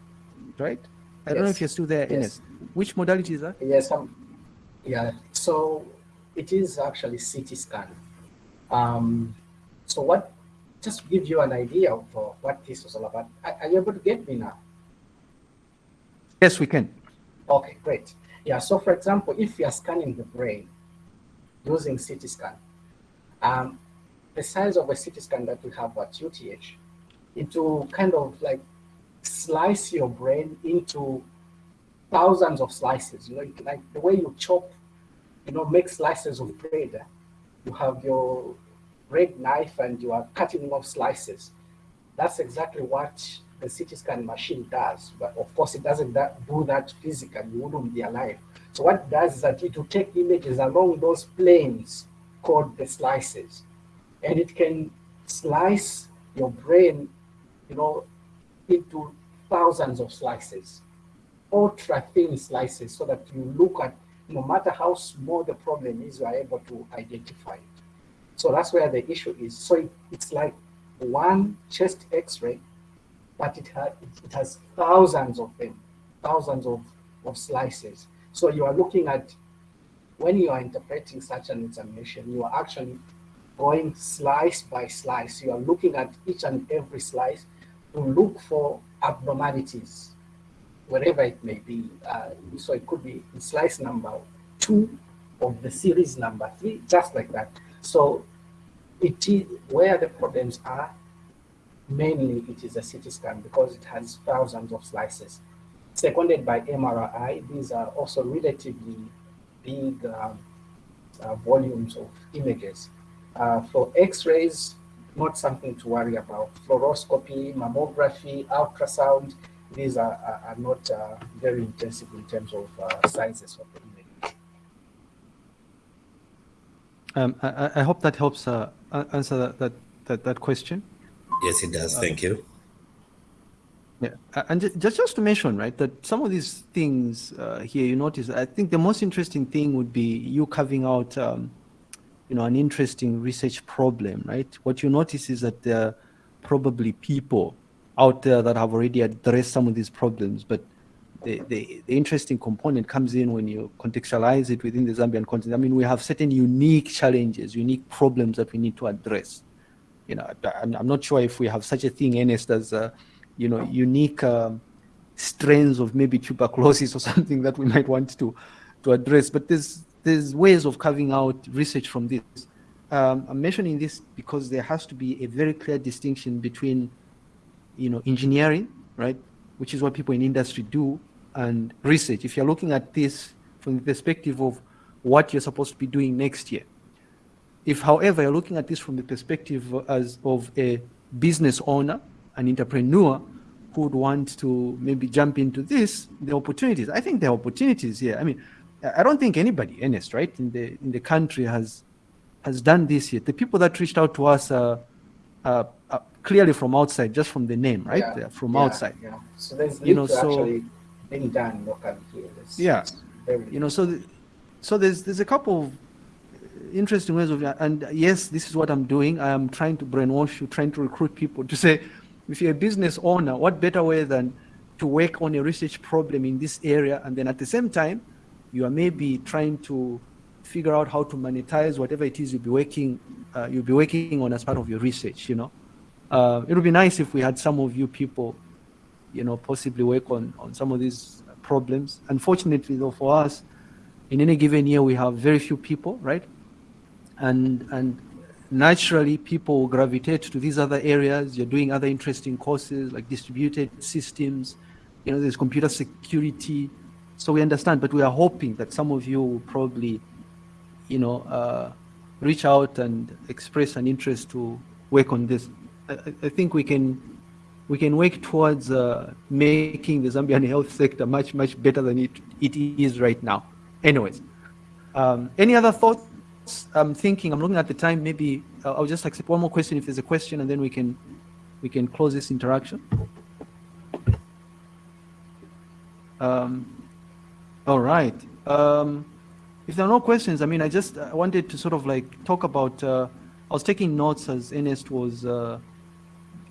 right? I yes. don't know if you're still there, yes. Which modality is that? Yes, um, yeah. So it is actually CT scan. Um, so what, just give you an idea of uh, what this was all about, are, are you able to get me now? Yes, we can. Okay, great. Yeah, so for example, if you are scanning the brain using CT scan, um, the size of a CT scan that we have at UTH, it will kind of like slice your brain into thousands of slices, you know, like the way you chop, you know, make slices of bread. You have your bread knife and you are cutting off slices. That's exactly what the CT scan machine does, but of course it doesn't do that physically, you wouldn't be alive. So what it does is that it will take images along those planes called the slices, and it can slice your brain, you know, into thousands of slices, ultra thin slices, so that you look at, no matter how small the problem is, you are able to identify it. So that's where the issue is. So it, it's like one chest x-ray, but it, ha it has thousands of them, thousands of, of slices. So you are looking at, when you are interpreting such an examination, you are actually going slice by slice. You are looking at each and every slice to look for abnormalities, wherever it may be. Uh, so it could be slice number two of the series number three, just like that. So it is where the problems are, mainly it is a CT scan because it has thousands of slices. Seconded by MRI, these are also relatively big um, uh, volumes of images. Uh, for X-rays, not something to worry about. Fluoroscopy, mammography, ultrasound, these are, are, are not uh, very intensive in terms of uh, sizes of the image. Um, I, I, hope that helps uh, answer that, that, that, that, question. Yes, it does. Thank you. Yeah, and just just to mention, right, that some of these things uh, here you notice. I think the most interesting thing would be you carving out um, you know, an interesting research problem, right? What you notice is that there are probably people out there that have already addressed some of these problems, but the, the, the, interesting component comes in when you contextualize it within the Zambian context. I mean, we have certain unique challenges, unique problems that we need to address. You know, I'm, I'm not sure if we have such a thing, Ernest, as, uh, you know, unique um, strains of maybe tuberculosis or something that we might want to, to address. But there's, there's ways of carving out research from this. Um, I'm mentioning this because there has to be a very clear distinction between, you know, engineering, right, which is what people in industry do, and research. If you're looking at this from the perspective of what you're supposed to be doing next year. If, however, you're looking at this from the perspective as of a business owner, an entrepreneur who would want to maybe jump into this, the opportunities. I think there are opportunities here. I mean, I don't think anybody, Ernest, right, in the in the country has has done this yet. The people that reached out to us are, are, clearly from outside, just from the name, right? Yeah. From outside. Yeah. So there's you know, so, actually being done locally here. Yeah. You know, so the, so there's there's a couple of interesting ways of and yes, this is what I'm doing. I am trying to brainwash you, trying to recruit people to say, if you're a business owner, what better way than to work on a research problem in this area and then at the same time you are maybe trying to figure out how to monetize whatever it is you'll be working uh, you'll be working on as part of your research you know uh, it would be nice if we had some of you people you know possibly work on on some of these problems. Unfortunately though for us in any given year we have very few people right? And and naturally people gravitate to these other areas. You're doing other interesting courses like distributed systems you know there's computer security. So we understand, but we are hoping that some of you will probably, you know, uh, reach out and express an interest to work on this. I, I think we can we can work towards uh, making the Zambian health sector much, much better than it, it is right now. Anyways, um, any other thoughts? I'm thinking, I'm looking at the time, maybe uh, I'll just accept one more question if there's a question and then we can, we can close this interaction. Um, all right. Um, if there are no questions, I mean, I just I wanted to sort of like talk about. Uh, I was taking notes as Ernest was uh,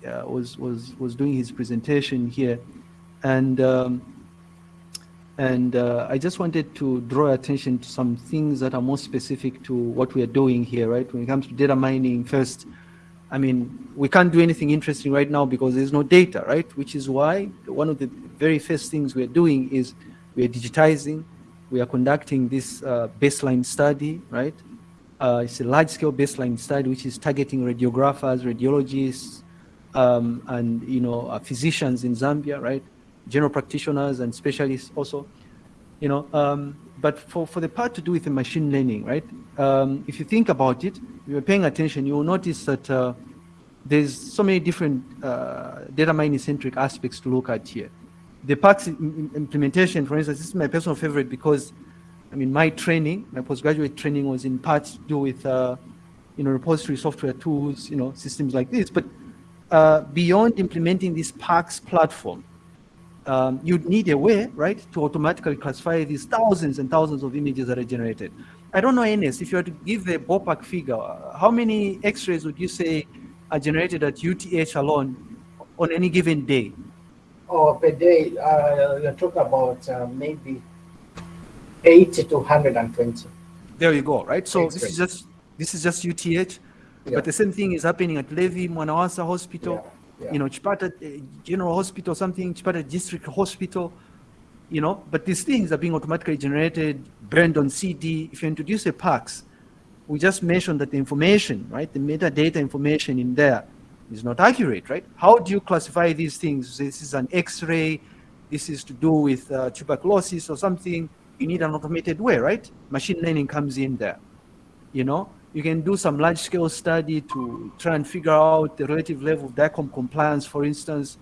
uh, was was was doing his presentation here, and um, and uh, I just wanted to draw attention to some things that are more specific to what we are doing here, right? When it comes to data mining, first, I mean, we can't do anything interesting right now because there's no data, right? Which is why one of the very first things we're doing is we are digitizing. We are conducting this uh, baseline study, right? Uh, it's a large-scale baseline study which is targeting radiographers, radiologists, um, and you know uh, physicians in Zambia, right? General practitioners and specialists also, you know. Um, but for, for the part to do with the machine learning, right? Um, if you think about it, you're paying attention, you will notice that uh, there's so many different uh, data mining centric aspects to look at here. The PACS implementation, for instance, this is my personal favorite because, I mean, my training, my postgraduate training was in part to do with, uh, you know, repository software tools, you know, systems like this. But uh, beyond implementing this PACS platform, um, you'd need a way, right, to automatically classify these thousands and thousands of images that are generated. I don't know, Ernest, if you were to give a ballpark figure, how many x-rays would you say are generated at UTH alone on any given day? Oh, per day, uh, you're talking about uh, maybe 80 to 120. There you go, right? So this is just this is just UTH, yeah. but the same thing is happening at Levy Mwanawasa Hospital. Yeah yeah. you know, Chipata uh, General Hospital, something, Chipata District Hospital, you know, but these things are being automatically generated, burned on CD. If you introduce a PACS, we just mentioned that the information, right, the metadata information in there is not accurate, right? How do you classify these things? This is an X-ray, this is to do with uh, tuberculosis or something. You need an automated way, right? Machine learning comes in there, you know? You can do some large scale study to try and figure out the relative level of DICOM compliance, for instance.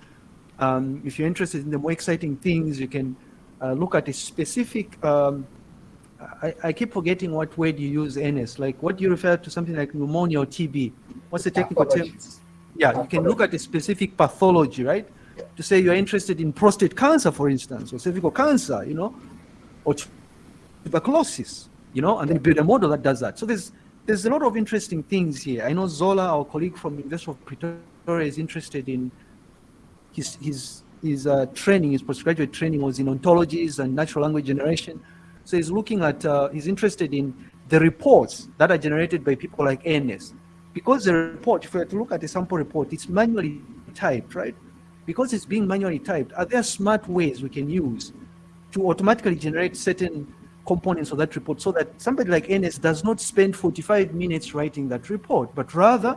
Um, if you're interested in the more exciting things, you can uh, look at a specific, um, I, I, keep forgetting what word you use, Ernest, like what do you refer to something like pneumonia or TB? What's the technical term? Yeah, you can look at a specific pathology, right? Yeah. To say you're interested in prostate cancer, for instance, or cervical cancer, you know, or tuberculosis, you know, and then build a model that does that. So there's there's a lot of interesting things here. I know Zola, our colleague from University of Pretoria, is interested in his his his uh, training, his postgraduate training was in ontologies and natural language generation. So he's looking at, uh, he's interested in the reports that are generated by people like Ernest. Because the report, if we were to look at the sample report, it's manually typed, right? Because it's being manually typed, are there smart ways we can use to automatically generate certain components of that report so that somebody like Ernest does not spend 45 minutes writing that report, but rather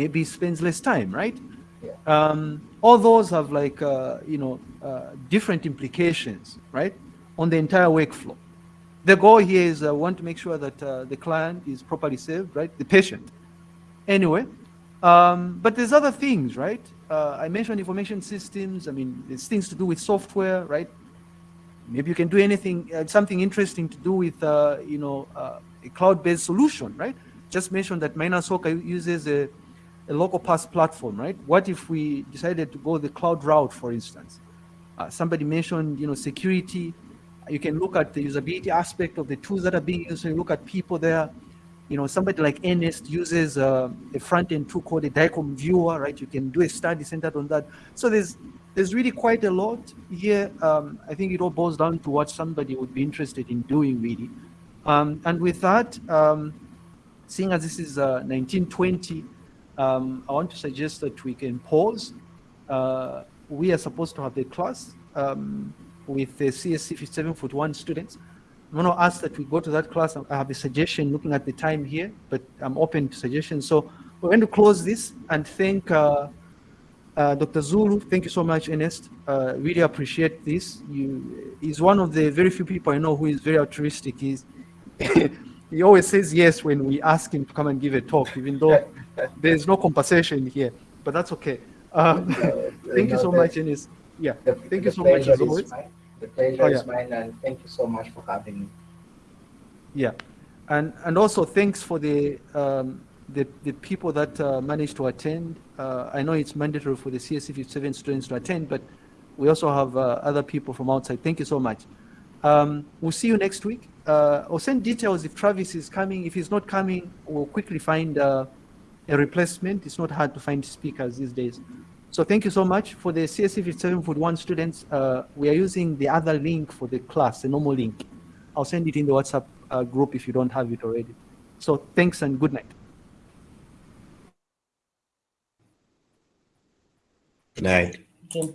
maybe spends less time, right? Yeah. Um, all those have like, uh, you know, uh, different implications, right, on the entire workflow. The goal here is uh, want to make sure that uh, the client is properly served, right, the patient. Anyway, um, but there's other things, right? Uh, I mentioned information systems. I mean, there's things to do with software, right? Maybe you can do anything, uh, something interesting to do with, uh, you know, uh, a cloud-based solution, right? Just mentioned that Maina Soko uses a, a local PACS platform, right? What if we decided to go the cloud route, for instance? Uh, somebody mentioned, you know, security. You can look at the usability aspect of the tools that are being used. So you look at people there. You know, somebody like Ernest uses uh, a front-end tool called a DICOM viewer, right? You can do a study centered on that. So there's there's really quite a lot here. Um, I think it all boils down to what somebody would be interested in doing, really. Um, and with that, um, seeing as this is uh, 1920, um, I want to suggest that we can pause. Uh, we are supposed to have the class um, with the CSC 5741 students. I'm going to ask that we go to that class. I have a suggestion looking at the time here, but I'm open to suggestions. So we're going to close this and thank uh, uh, Dr. Zulu, thank you so much, Ernest. Uh, really appreciate this. You, he's one of the very few people I know who is very altruistic. He's, he always says yes when we ask him to come and give a talk, even though there's no compensation here, but that's okay. Um, thank you so much, Ernest. Yeah, the, thank you so much as always. The pleasure oh, yeah. is mine, and thank you so much for having me. Yeah, and and also thanks for the um, the, the people that uh, managed to attend. Uh, I know it's mandatory for the CSC 57 students to attend, but we also have uh, other people from outside. Thank you so much. Um, we'll see you next week. Uh, I'll send details if Travis is coming. If he's not coming, we'll quickly find uh, a replacement. It's not hard to find speakers these days. So thank you so much. For the CSC 5741 students, uh, we are using the other link for the class, the normal link. I'll send it in the WhatsApp group if you don't have it already. So thanks and good night. Good night. Okay.